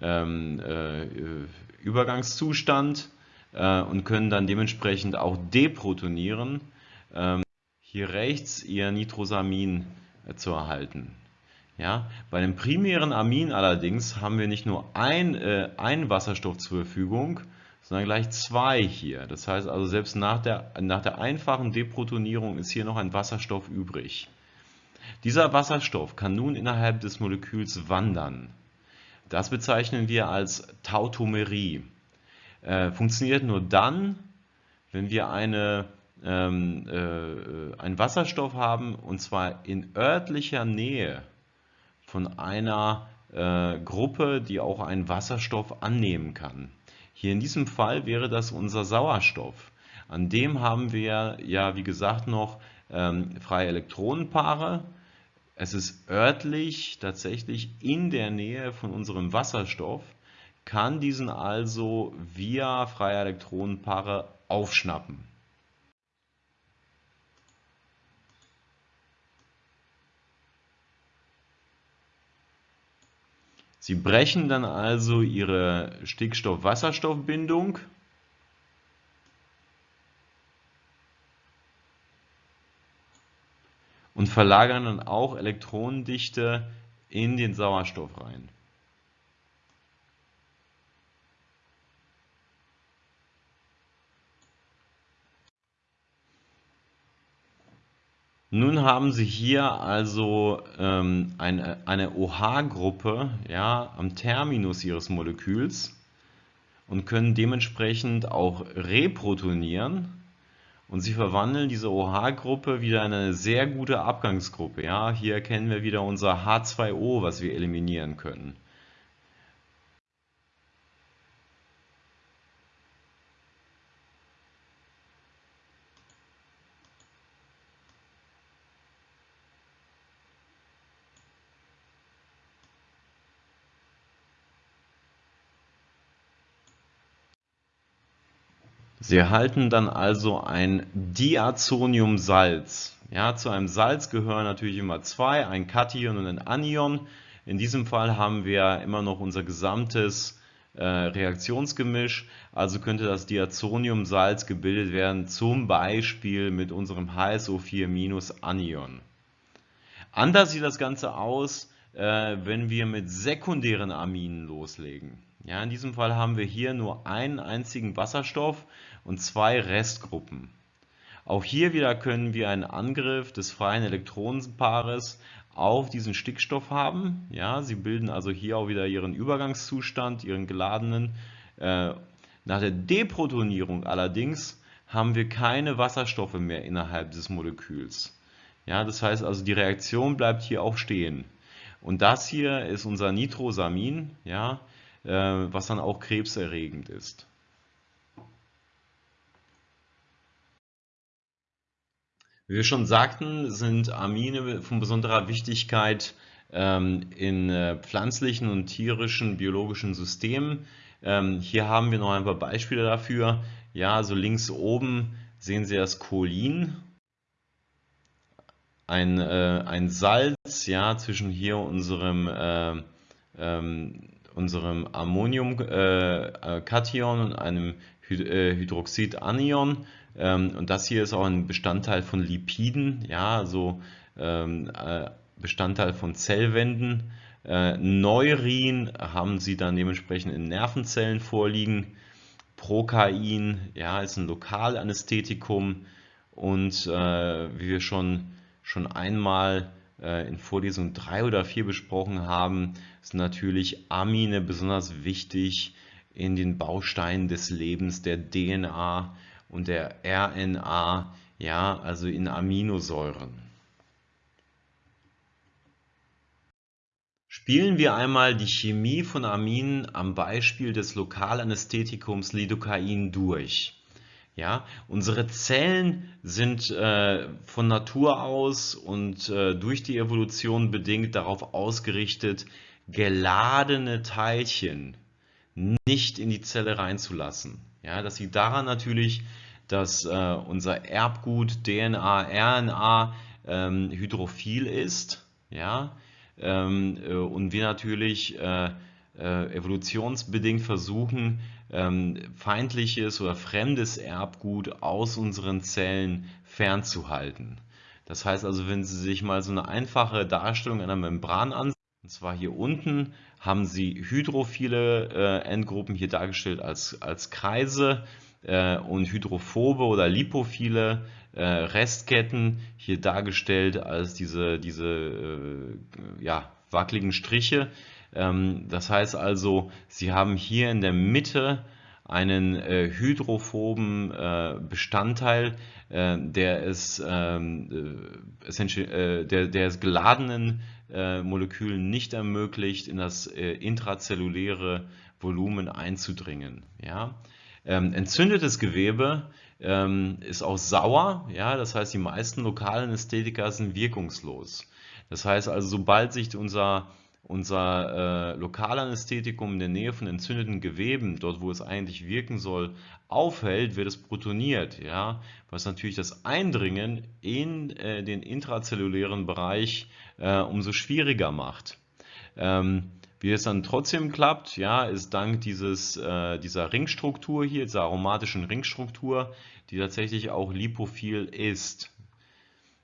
ähm, äh, Übergangszustand äh, und können dann dementsprechend auch deprotonieren, ähm, hier rechts Ihr Nitrosamin äh, zu erhalten. Ja, bei dem primären Amin allerdings haben wir nicht nur ein, äh, ein Wasserstoff zur Verfügung, sondern gleich zwei hier. Das heißt also, selbst nach der, nach der einfachen Deprotonierung ist hier noch ein Wasserstoff übrig. Dieser Wasserstoff kann nun innerhalb des Moleküls wandern. Das bezeichnen wir als Tautomerie. Äh, funktioniert nur dann, wenn wir eine, ähm, äh, einen Wasserstoff haben, und zwar in örtlicher Nähe von einer äh, Gruppe, die auch einen Wasserstoff annehmen kann. Hier in diesem Fall wäre das unser Sauerstoff. An dem haben wir ja, wie gesagt, noch ähm, freie Elektronenpaare es ist örtlich tatsächlich in der Nähe von unserem Wasserstoff, kann diesen also via freie Elektronenpaare aufschnappen. Sie brechen dann also ihre Stickstoff-Wasserstoff-Bindung und verlagern dann auch Elektronendichte in den Sauerstoff rein. Nun haben Sie hier also ähm, eine, eine OH-Gruppe ja, am Terminus Ihres Moleküls und können dementsprechend auch reprotonieren und sie verwandeln diese OH-Gruppe wieder in eine sehr gute Abgangsgruppe. Ja, hier erkennen wir wieder unser H2O, was wir eliminieren können. Sie erhalten dann also ein Diazoniumsalz. Ja, zu einem Salz gehören natürlich immer zwei, ein Kation und ein Anion. In diesem Fall haben wir immer noch unser gesamtes äh, Reaktionsgemisch, also könnte das Diazoniumsalz gebildet werden, zum Beispiel mit unserem HSO4-Anion. Anders sieht das Ganze aus, äh, wenn wir mit sekundären Aminen loslegen. Ja, in diesem Fall haben wir hier nur einen einzigen Wasserstoff und zwei Restgruppen. Auch hier wieder können wir einen Angriff des freien Elektronenpaares auf diesen Stickstoff haben. Ja, sie bilden also hier auch wieder ihren Übergangszustand, ihren geladenen. Äh, nach der Deprotonierung allerdings haben wir keine Wasserstoffe mehr innerhalb des Moleküls. Ja, das heißt also, die Reaktion bleibt hier auch stehen. Und das hier ist unser Nitrosamin, ja, äh, was dann auch krebserregend ist. Wie wir schon sagten, sind Amine von besonderer Wichtigkeit ähm, in äh, pflanzlichen und tierischen biologischen Systemen. Ähm, hier haben wir noch ein paar Beispiele dafür. Ja, also links oben sehen Sie das Cholin, ein, äh, ein Salz, ja, zwischen hier unserem, äh, ähm, unserem Ammoniumkation äh, und einem Hydroxidanion. Ähm, und das hier ist auch ein Bestandteil von Lipiden, ja, also Bestandteil von Zellwänden. Neurin haben sie dann dementsprechend in Nervenzellen vorliegen. Prokain ja, ist ein Lokalanästhetikum und äh, wie wir schon, schon einmal äh, in Vorlesung 3 oder 4 besprochen haben, sind natürlich Amine besonders wichtig in den Bausteinen des Lebens der DNA und der RNA, ja, also in Aminosäuren. Spielen wir einmal die Chemie von Aminen am Beispiel des Lokalanästhetikums Lidocain durch. Ja, unsere Zellen sind äh, von Natur aus und äh, durch die Evolution bedingt darauf ausgerichtet, geladene Teilchen nicht in die Zelle reinzulassen. Ja, das liegt daran natürlich, dass äh, unser Erbgut DNA, RNA ähm, hydrophil ist. Ja, ähm, äh, und wir natürlich äh, äh, evolutionsbedingt versuchen, ähm, feindliches oder fremdes Erbgut aus unseren Zellen fernzuhalten. Das heißt also, wenn Sie sich mal so eine einfache Darstellung einer Membran ansehen, und zwar hier unten haben Sie hydrophile äh, Endgruppen hier dargestellt als, als Kreise äh, und hydrophobe oder lipophile äh, Restketten hier dargestellt als diese, diese äh, ja, wackeligen Striche. Ähm, das heißt also, Sie haben hier in der Mitte einen äh, hydrophoben äh, Bestandteil, äh, der, es, ähm, äh, der, der es geladenen äh, Molekülen nicht ermöglicht, in das äh, intrazelluläre Volumen einzudringen. Ja? Ähm, entzündetes Gewebe ähm, ist auch sauer, ja, das heißt, die meisten lokalen Ästhetika sind wirkungslos. Das heißt also, sobald sich unser, unser äh, Lokalanästhetikum in der Nähe von entzündeten Geweben, dort wo es eigentlich wirken soll, aufhält, wird es protoniert, ja, was natürlich das Eindringen in äh, den intrazellulären Bereich äh, umso schwieriger macht. Ähm, wie es dann trotzdem klappt, ja, ist dank dieses, äh, dieser Ringstruktur hier, dieser aromatischen Ringstruktur, die tatsächlich auch lipophil ist.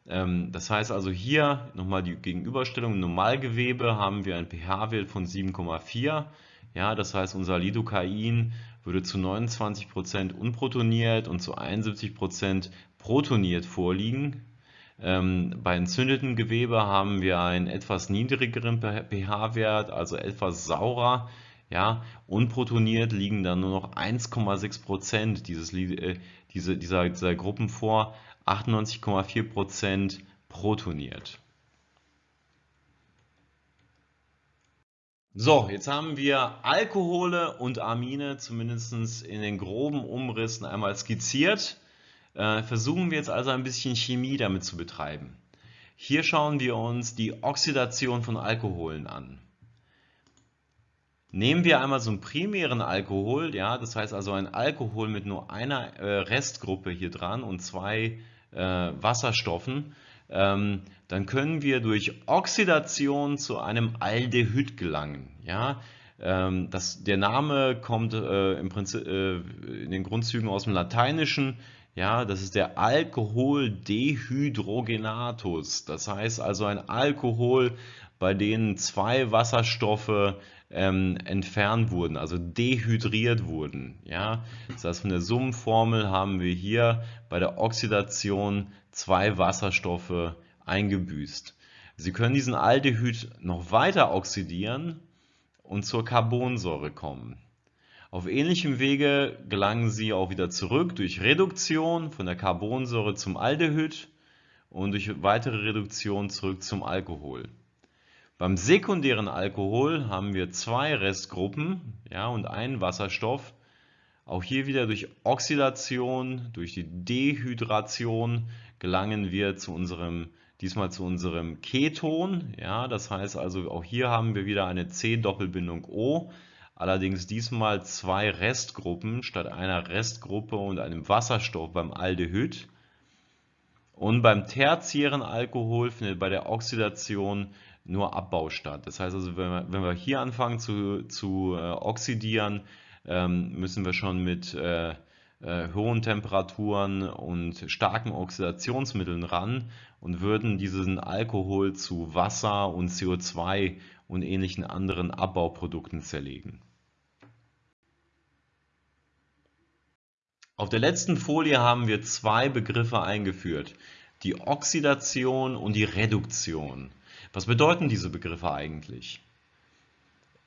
Ähm, das heißt also hier nochmal die Gegenüberstellung, im Normalgewebe haben wir einen pH-Wert von 7,4. Ja, das heißt unser Lidocain würde zu 29% unprotoniert und zu 71% protoniert vorliegen. Ähm, bei entzündetem Gewebe haben wir einen etwas niedrigeren pH-Wert, also etwas saurer. Ja, unprotoniert liegen dann nur noch 1,6% dieses, äh, diese, dieser, dieser Gruppen vor, 98,4% protoniert. So, jetzt haben wir Alkohole und Amine zumindest in den groben Umrissen einmal skizziert. Äh, versuchen wir jetzt also ein bisschen Chemie damit zu betreiben. Hier schauen wir uns die Oxidation von Alkoholen an. Nehmen wir einmal so einen primären Alkohol, ja, das heißt also ein Alkohol mit nur einer äh, Restgruppe hier dran und zwei äh, Wasserstoffen, ähm, dann können wir durch Oxidation zu einem Aldehyd gelangen. Ja? Ähm, das, der Name kommt äh, im Prinzip, äh, in den Grundzügen aus dem Lateinischen. Ja, das ist der Alkoholdehydrogenatus. Das heißt also ein Alkohol, bei dem zwei Wasserstoffe ähm, entfernt wurden, also dehydriert wurden. Ja, das heißt von der Summenformel haben wir hier bei der Oxidation zwei Wasserstoffe eingebüßt. Sie können diesen Aldehyd noch weiter oxidieren und zur Carbonsäure kommen. Auf ähnlichem Wege gelangen sie auch wieder zurück durch Reduktion von der Carbonsäure zum Aldehyd und durch weitere Reduktion zurück zum Alkohol. Beim sekundären Alkohol haben wir zwei Restgruppen ja, und einen Wasserstoff. Auch hier wieder durch Oxidation, durch die Dehydration gelangen wir zu unserem, diesmal zu unserem Keton. Ja, das heißt also, auch hier haben wir wieder eine C-Doppelbindung O allerdings diesmal zwei Restgruppen statt einer Restgruppe und einem Wasserstoff beim Aldehyd. Und beim tertiären Alkohol findet bei der Oxidation nur Abbau statt. Das heißt also, wenn wir, wenn wir hier anfangen zu, zu äh, oxidieren, ähm, müssen wir schon mit äh, äh, hohen Temperaturen und starken Oxidationsmitteln ran und würden diesen Alkohol zu Wasser und CO2 und ähnlichen anderen Abbauprodukten zerlegen. Auf der letzten Folie haben wir zwei Begriffe eingeführt, die Oxidation und die Reduktion. Was bedeuten diese Begriffe eigentlich?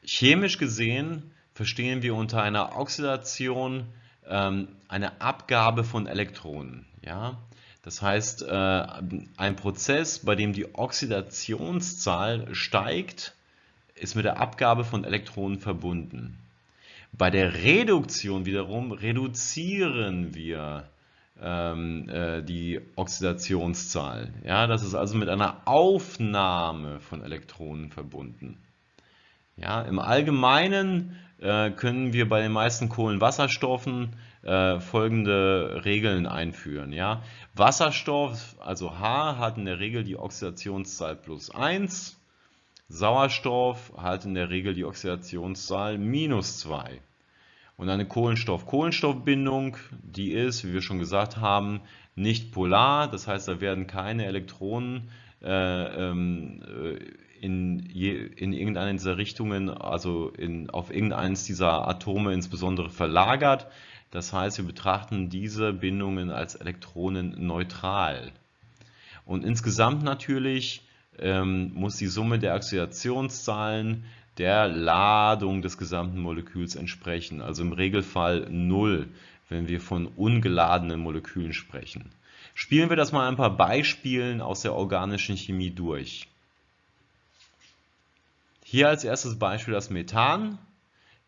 Chemisch gesehen verstehen wir unter einer Oxidation ähm, eine Abgabe von Elektronen. Ja? Das heißt, äh, ein Prozess, bei dem die Oxidationszahl steigt, ist mit der Abgabe von Elektronen verbunden. Bei der Reduktion wiederum reduzieren wir die Oxidationszahl. Ja, das ist also mit einer Aufnahme von Elektronen verbunden. Ja, Im Allgemeinen äh, können wir bei den meisten Kohlenwasserstoffen äh, folgende Regeln einführen. Ja? Wasserstoff, also H, hat in der Regel die Oxidationszahl plus 1. Sauerstoff hat in der Regel die Oxidationszahl minus 2. Und eine Kohlenstoff-Kohlenstoff-Bindung, die ist, wie wir schon gesagt haben, nicht polar. Das heißt, da werden keine Elektronen äh, ähm, in, je, in irgendeine dieser Richtungen, also in, auf irgendeines dieser Atome insbesondere verlagert. Das heißt, wir betrachten diese Bindungen als elektronenneutral. Und insgesamt natürlich ähm, muss die Summe der Oxidationszahlen der Ladung des gesamten Moleküls entsprechen. Also im Regelfall 0, wenn wir von ungeladenen Molekülen sprechen. Spielen wir das mal ein paar Beispielen aus der organischen Chemie durch. Hier als erstes Beispiel das Methan.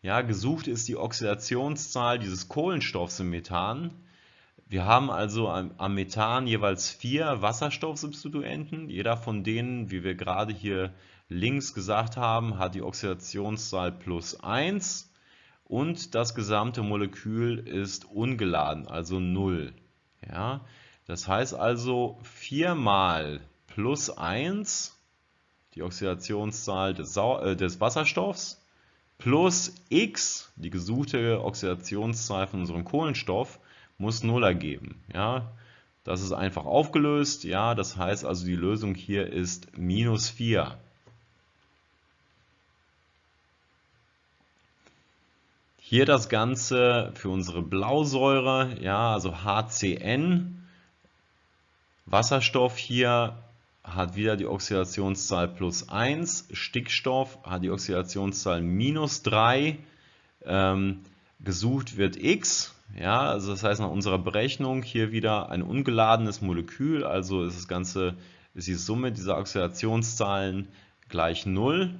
Ja, gesucht ist die Oxidationszahl dieses Kohlenstoffs im Methan. Wir haben also am Methan jeweils vier Wasserstoffsubstituenten. Jeder von denen, wie wir gerade hier links gesagt haben, hat die Oxidationszahl plus 1 und das gesamte Molekül ist ungeladen, also 0. Ja, das heißt also 4 mal plus 1, die Oxidationszahl des, äh, des Wasserstoffs, plus x, die gesuchte Oxidationszahl von unserem Kohlenstoff, muss 0 ergeben. Ja, das ist einfach aufgelöst. Ja, das heißt also, die Lösung hier ist minus 4. Hier das Ganze für unsere Blausäure, ja, also HCN. Wasserstoff hier hat wieder die Oxidationszahl plus 1, Stickstoff hat die Oxidationszahl minus 3, ähm, gesucht wird X, ja, also das heißt nach unserer Berechnung hier wieder ein ungeladenes Molekül, also ist das Ganze, ist die Summe dieser Oxidationszahlen gleich 0,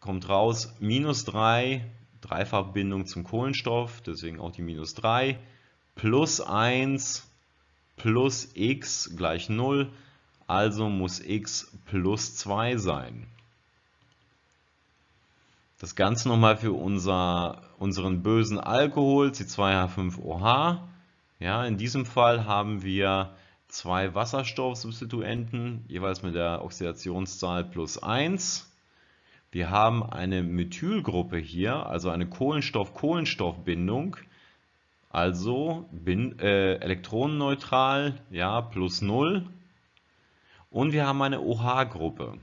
kommt raus minus 3, Dreifachbindung zum Kohlenstoff, deswegen auch die minus 3, plus 1 plus x gleich 0, also muss x plus 2 sein. Das Ganze nochmal für unser, unseren bösen Alkohol, C2H5OH. Ja, in diesem Fall haben wir zwei Wasserstoffsubstituenten, jeweils mit der Oxidationszahl plus 1. Wir haben eine Methylgruppe hier, also eine Kohlenstoff-Kohlenstoff-Bindung, also bin, äh, elektronenneutral, ja, plus 0. Und wir haben eine OH-Gruppe.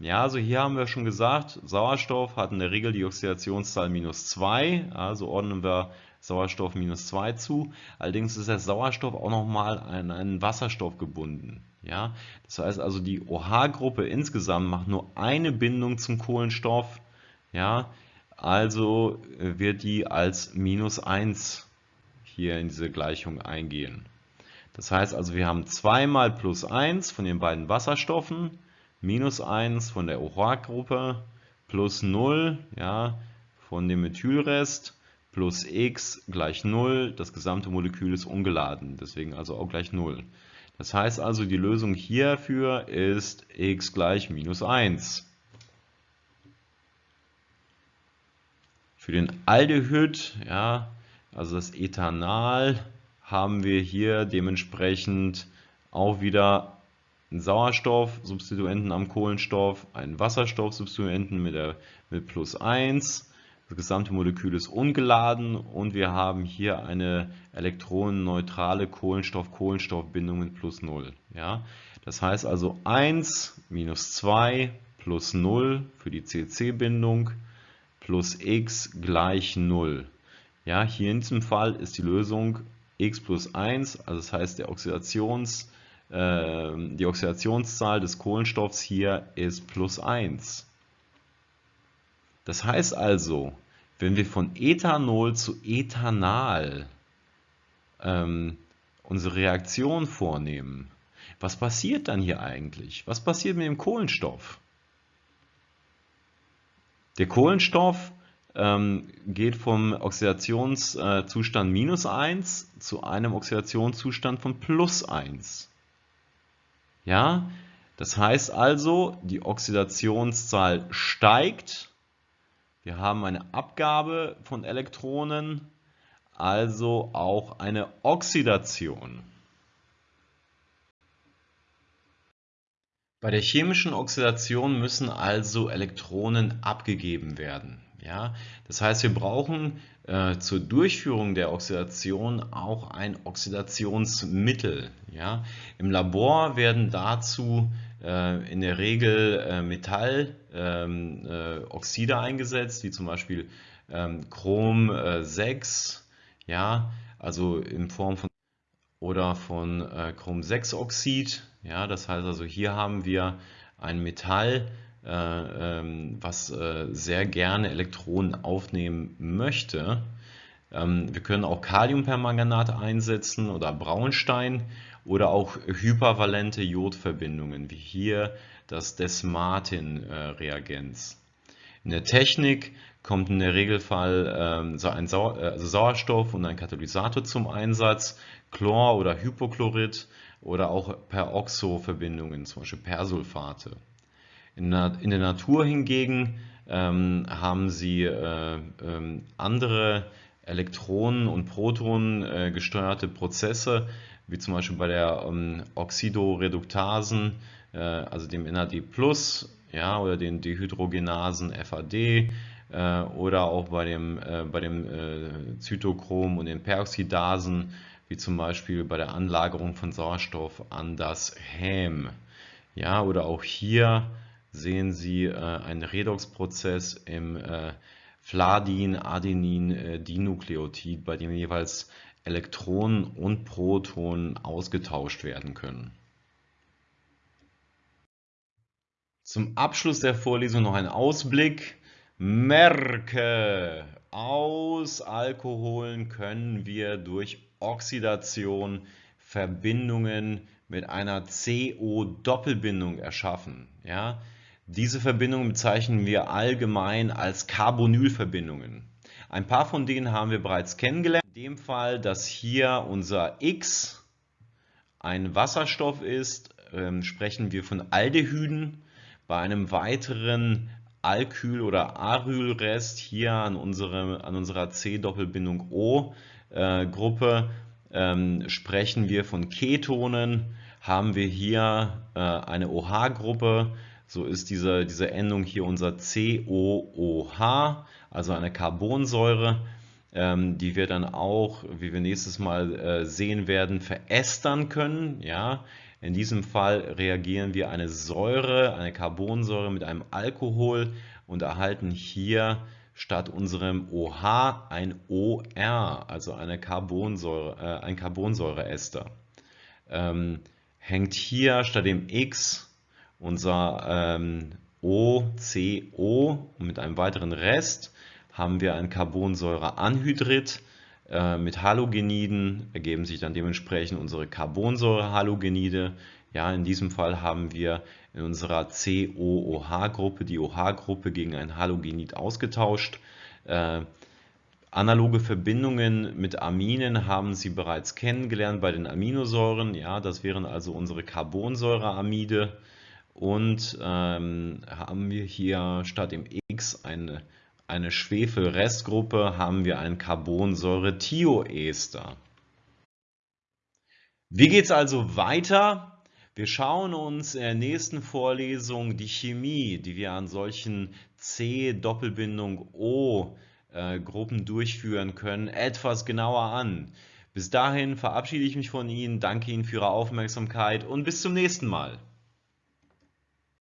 Ja, also hier haben wir schon gesagt, Sauerstoff hat in der Regel die Oxidationszahl minus 2, also ordnen wir Sauerstoff minus 2 zu. Allerdings ist der Sauerstoff auch nochmal an einen Wasserstoff gebunden. Ja, das heißt also, die OH-Gruppe insgesamt macht nur eine Bindung zum Kohlenstoff. Ja, also wird die als minus 1 hier in diese Gleichung eingehen. Das heißt also, wir haben 2 mal plus 1 von den beiden Wasserstoffen minus 1 von der OH-Gruppe plus 0 ja, von dem Methylrest plus x gleich 0. Das gesamte Molekül ist ungeladen, deswegen also auch gleich 0. Das heißt also, die Lösung hierfür ist x gleich minus 1. Für den Aldehyd, ja, also das Ethanal, haben wir hier dementsprechend auch wieder einen Sauerstoff-Substituenten am Kohlenstoff, einen Wasserstoff-Substituenten mit, mit plus 1. Das gesamte Molekül ist ungeladen und wir haben hier eine elektronenneutrale Kohlenstoff-Kohlenstoff-Bindung mit plus 0. Ja? Das heißt also 1 minus 2 plus 0 für die CC-Bindung plus x gleich 0. Ja, hier in diesem Fall ist die Lösung x plus 1, also das heißt der Oxidations, äh, die Oxidationszahl des Kohlenstoffs hier ist plus 1. Das heißt also, wenn wir von Ethanol zu Ethanal ähm, unsere Reaktion vornehmen, was passiert dann hier eigentlich? Was passiert mit dem Kohlenstoff? Der Kohlenstoff ähm, geht vom Oxidationszustand minus 1 zu einem Oxidationszustand von plus 1. Ja, das heißt also, die Oxidationszahl steigt. Wir haben eine Abgabe von Elektronen, also auch eine Oxidation. Bei der chemischen Oxidation müssen also Elektronen abgegeben werden. Ja? Das heißt, wir brauchen äh, zur Durchführung der Oxidation auch ein Oxidationsmittel. Ja? Im Labor werden dazu äh, in der Regel äh, Metalloxide ähm, äh, eingesetzt, wie zum Beispiel ähm, Chrom 6, äh, ja? also in Form von oder von äh, Chrom-6-Oxid. Ja, das heißt also, hier haben wir ein Metall, äh, ähm, was sehr gerne Elektronen aufnehmen möchte. Ähm, wir können auch Kaliumpermanganat einsetzen oder Braunstein oder auch hypervalente Jodverbindungen, wie hier das Desmartin-Reagenz. In der Technik kommt in der Regelfall ähm, ein Sau also Sauerstoff und ein Katalysator zum Einsatz, Chlor oder Hypochlorid oder auch Peroxo-Verbindungen, zum Beispiel Persulfate. In, der Natur hingegen ähm, haben sie äh, ähm, andere Elektronen- und Protonen äh, gesteuerte Prozesse, wie zum Beispiel bei der ähm, Oxidoreduktasen, äh, also dem NAD+, ja, oder den Dehydrogenasen FAD, äh, oder auch bei dem, äh, bei dem äh, Zytochrom und den Peroxidasen, wie zum Beispiel bei der Anlagerung von Sauerstoff an das Häm. Ja, oder auch hier sehen Sie äh, einen Redoxprozess im äh, Fladin-Adenin-Dinukleotid, bei dem jeweils Elektronen und Protonen ausgetauscht werden können. Zum Abschluss der Vorlesung noch ein Ausblick. Merke, aus Alkoholen können wir durch Oxidation Verbindungen mit einer CO-Doppelbindung erschaffen. Ja? Diese Verbindungen bezeichnen wir allgemein als Carbonylverbindungen. Ein paar von denen haben wir bereits kennengelernt. In dem Fall, dass hier unser X ein Wasserstoff ist, ähm, sprechen wir von Aldehyden. Bei einem weiteren Alkyl- oder Arylrest hier an, unsere, an unserer C-Doppelbindung O-Gruppe äh, ähm, sprechen wir von Ketonen. Haben wir hier äh, eine OH-Gruppe, so ist diese, diese Endung hier unser COOH, also eine Carbonsäure, ähm, die wir dann auch, wie wir nächstes Mal äh, sehen werden, verästern können. Ja? In diesem Fall reagieren wir eine Säure, eine Carbonsäure mit einem Alkohol und erhalten hier statt unserem OH ein OR, also eine Carbonsäure, äh, ein Carbonsäureester. Ähm, hängt hier statt dem X unser ähm, OCO mit einem weiteren Rest haben wir ein Carbonsäureanhydrid äh, mit Halogeniden, ergeben sich dann dementsprechend unsere Carbonsäurehalogenide. Ja, in diesem Fall haben wir in unserer COOH-Gruppe die OH-Gruppe gegen ein Halogenid ausgetauscht. Äh, Analoge Verbindungen mit Aminen haben Sie bereits kennengelernt bei den Aminosäuren. Ja, das wären also unsere Carbonsäureamide. Und ähm, haben wir hier statt dem X eine, eine Schwefelrestgruppe, haben wir ein Carbonsäure-Thioester. Wie geht es also weiter? Wir schauen uns in der nächsten Vorlesung die Chemie, die wir an solchen C-Doppelbindung O-Gruppen durchführen können, etwas genauer an. Bis dahin verabschiede ich mich von Ihnen, danke Ihnen für Ihre Aufmerksamkeit und bis zum nächsten Mal.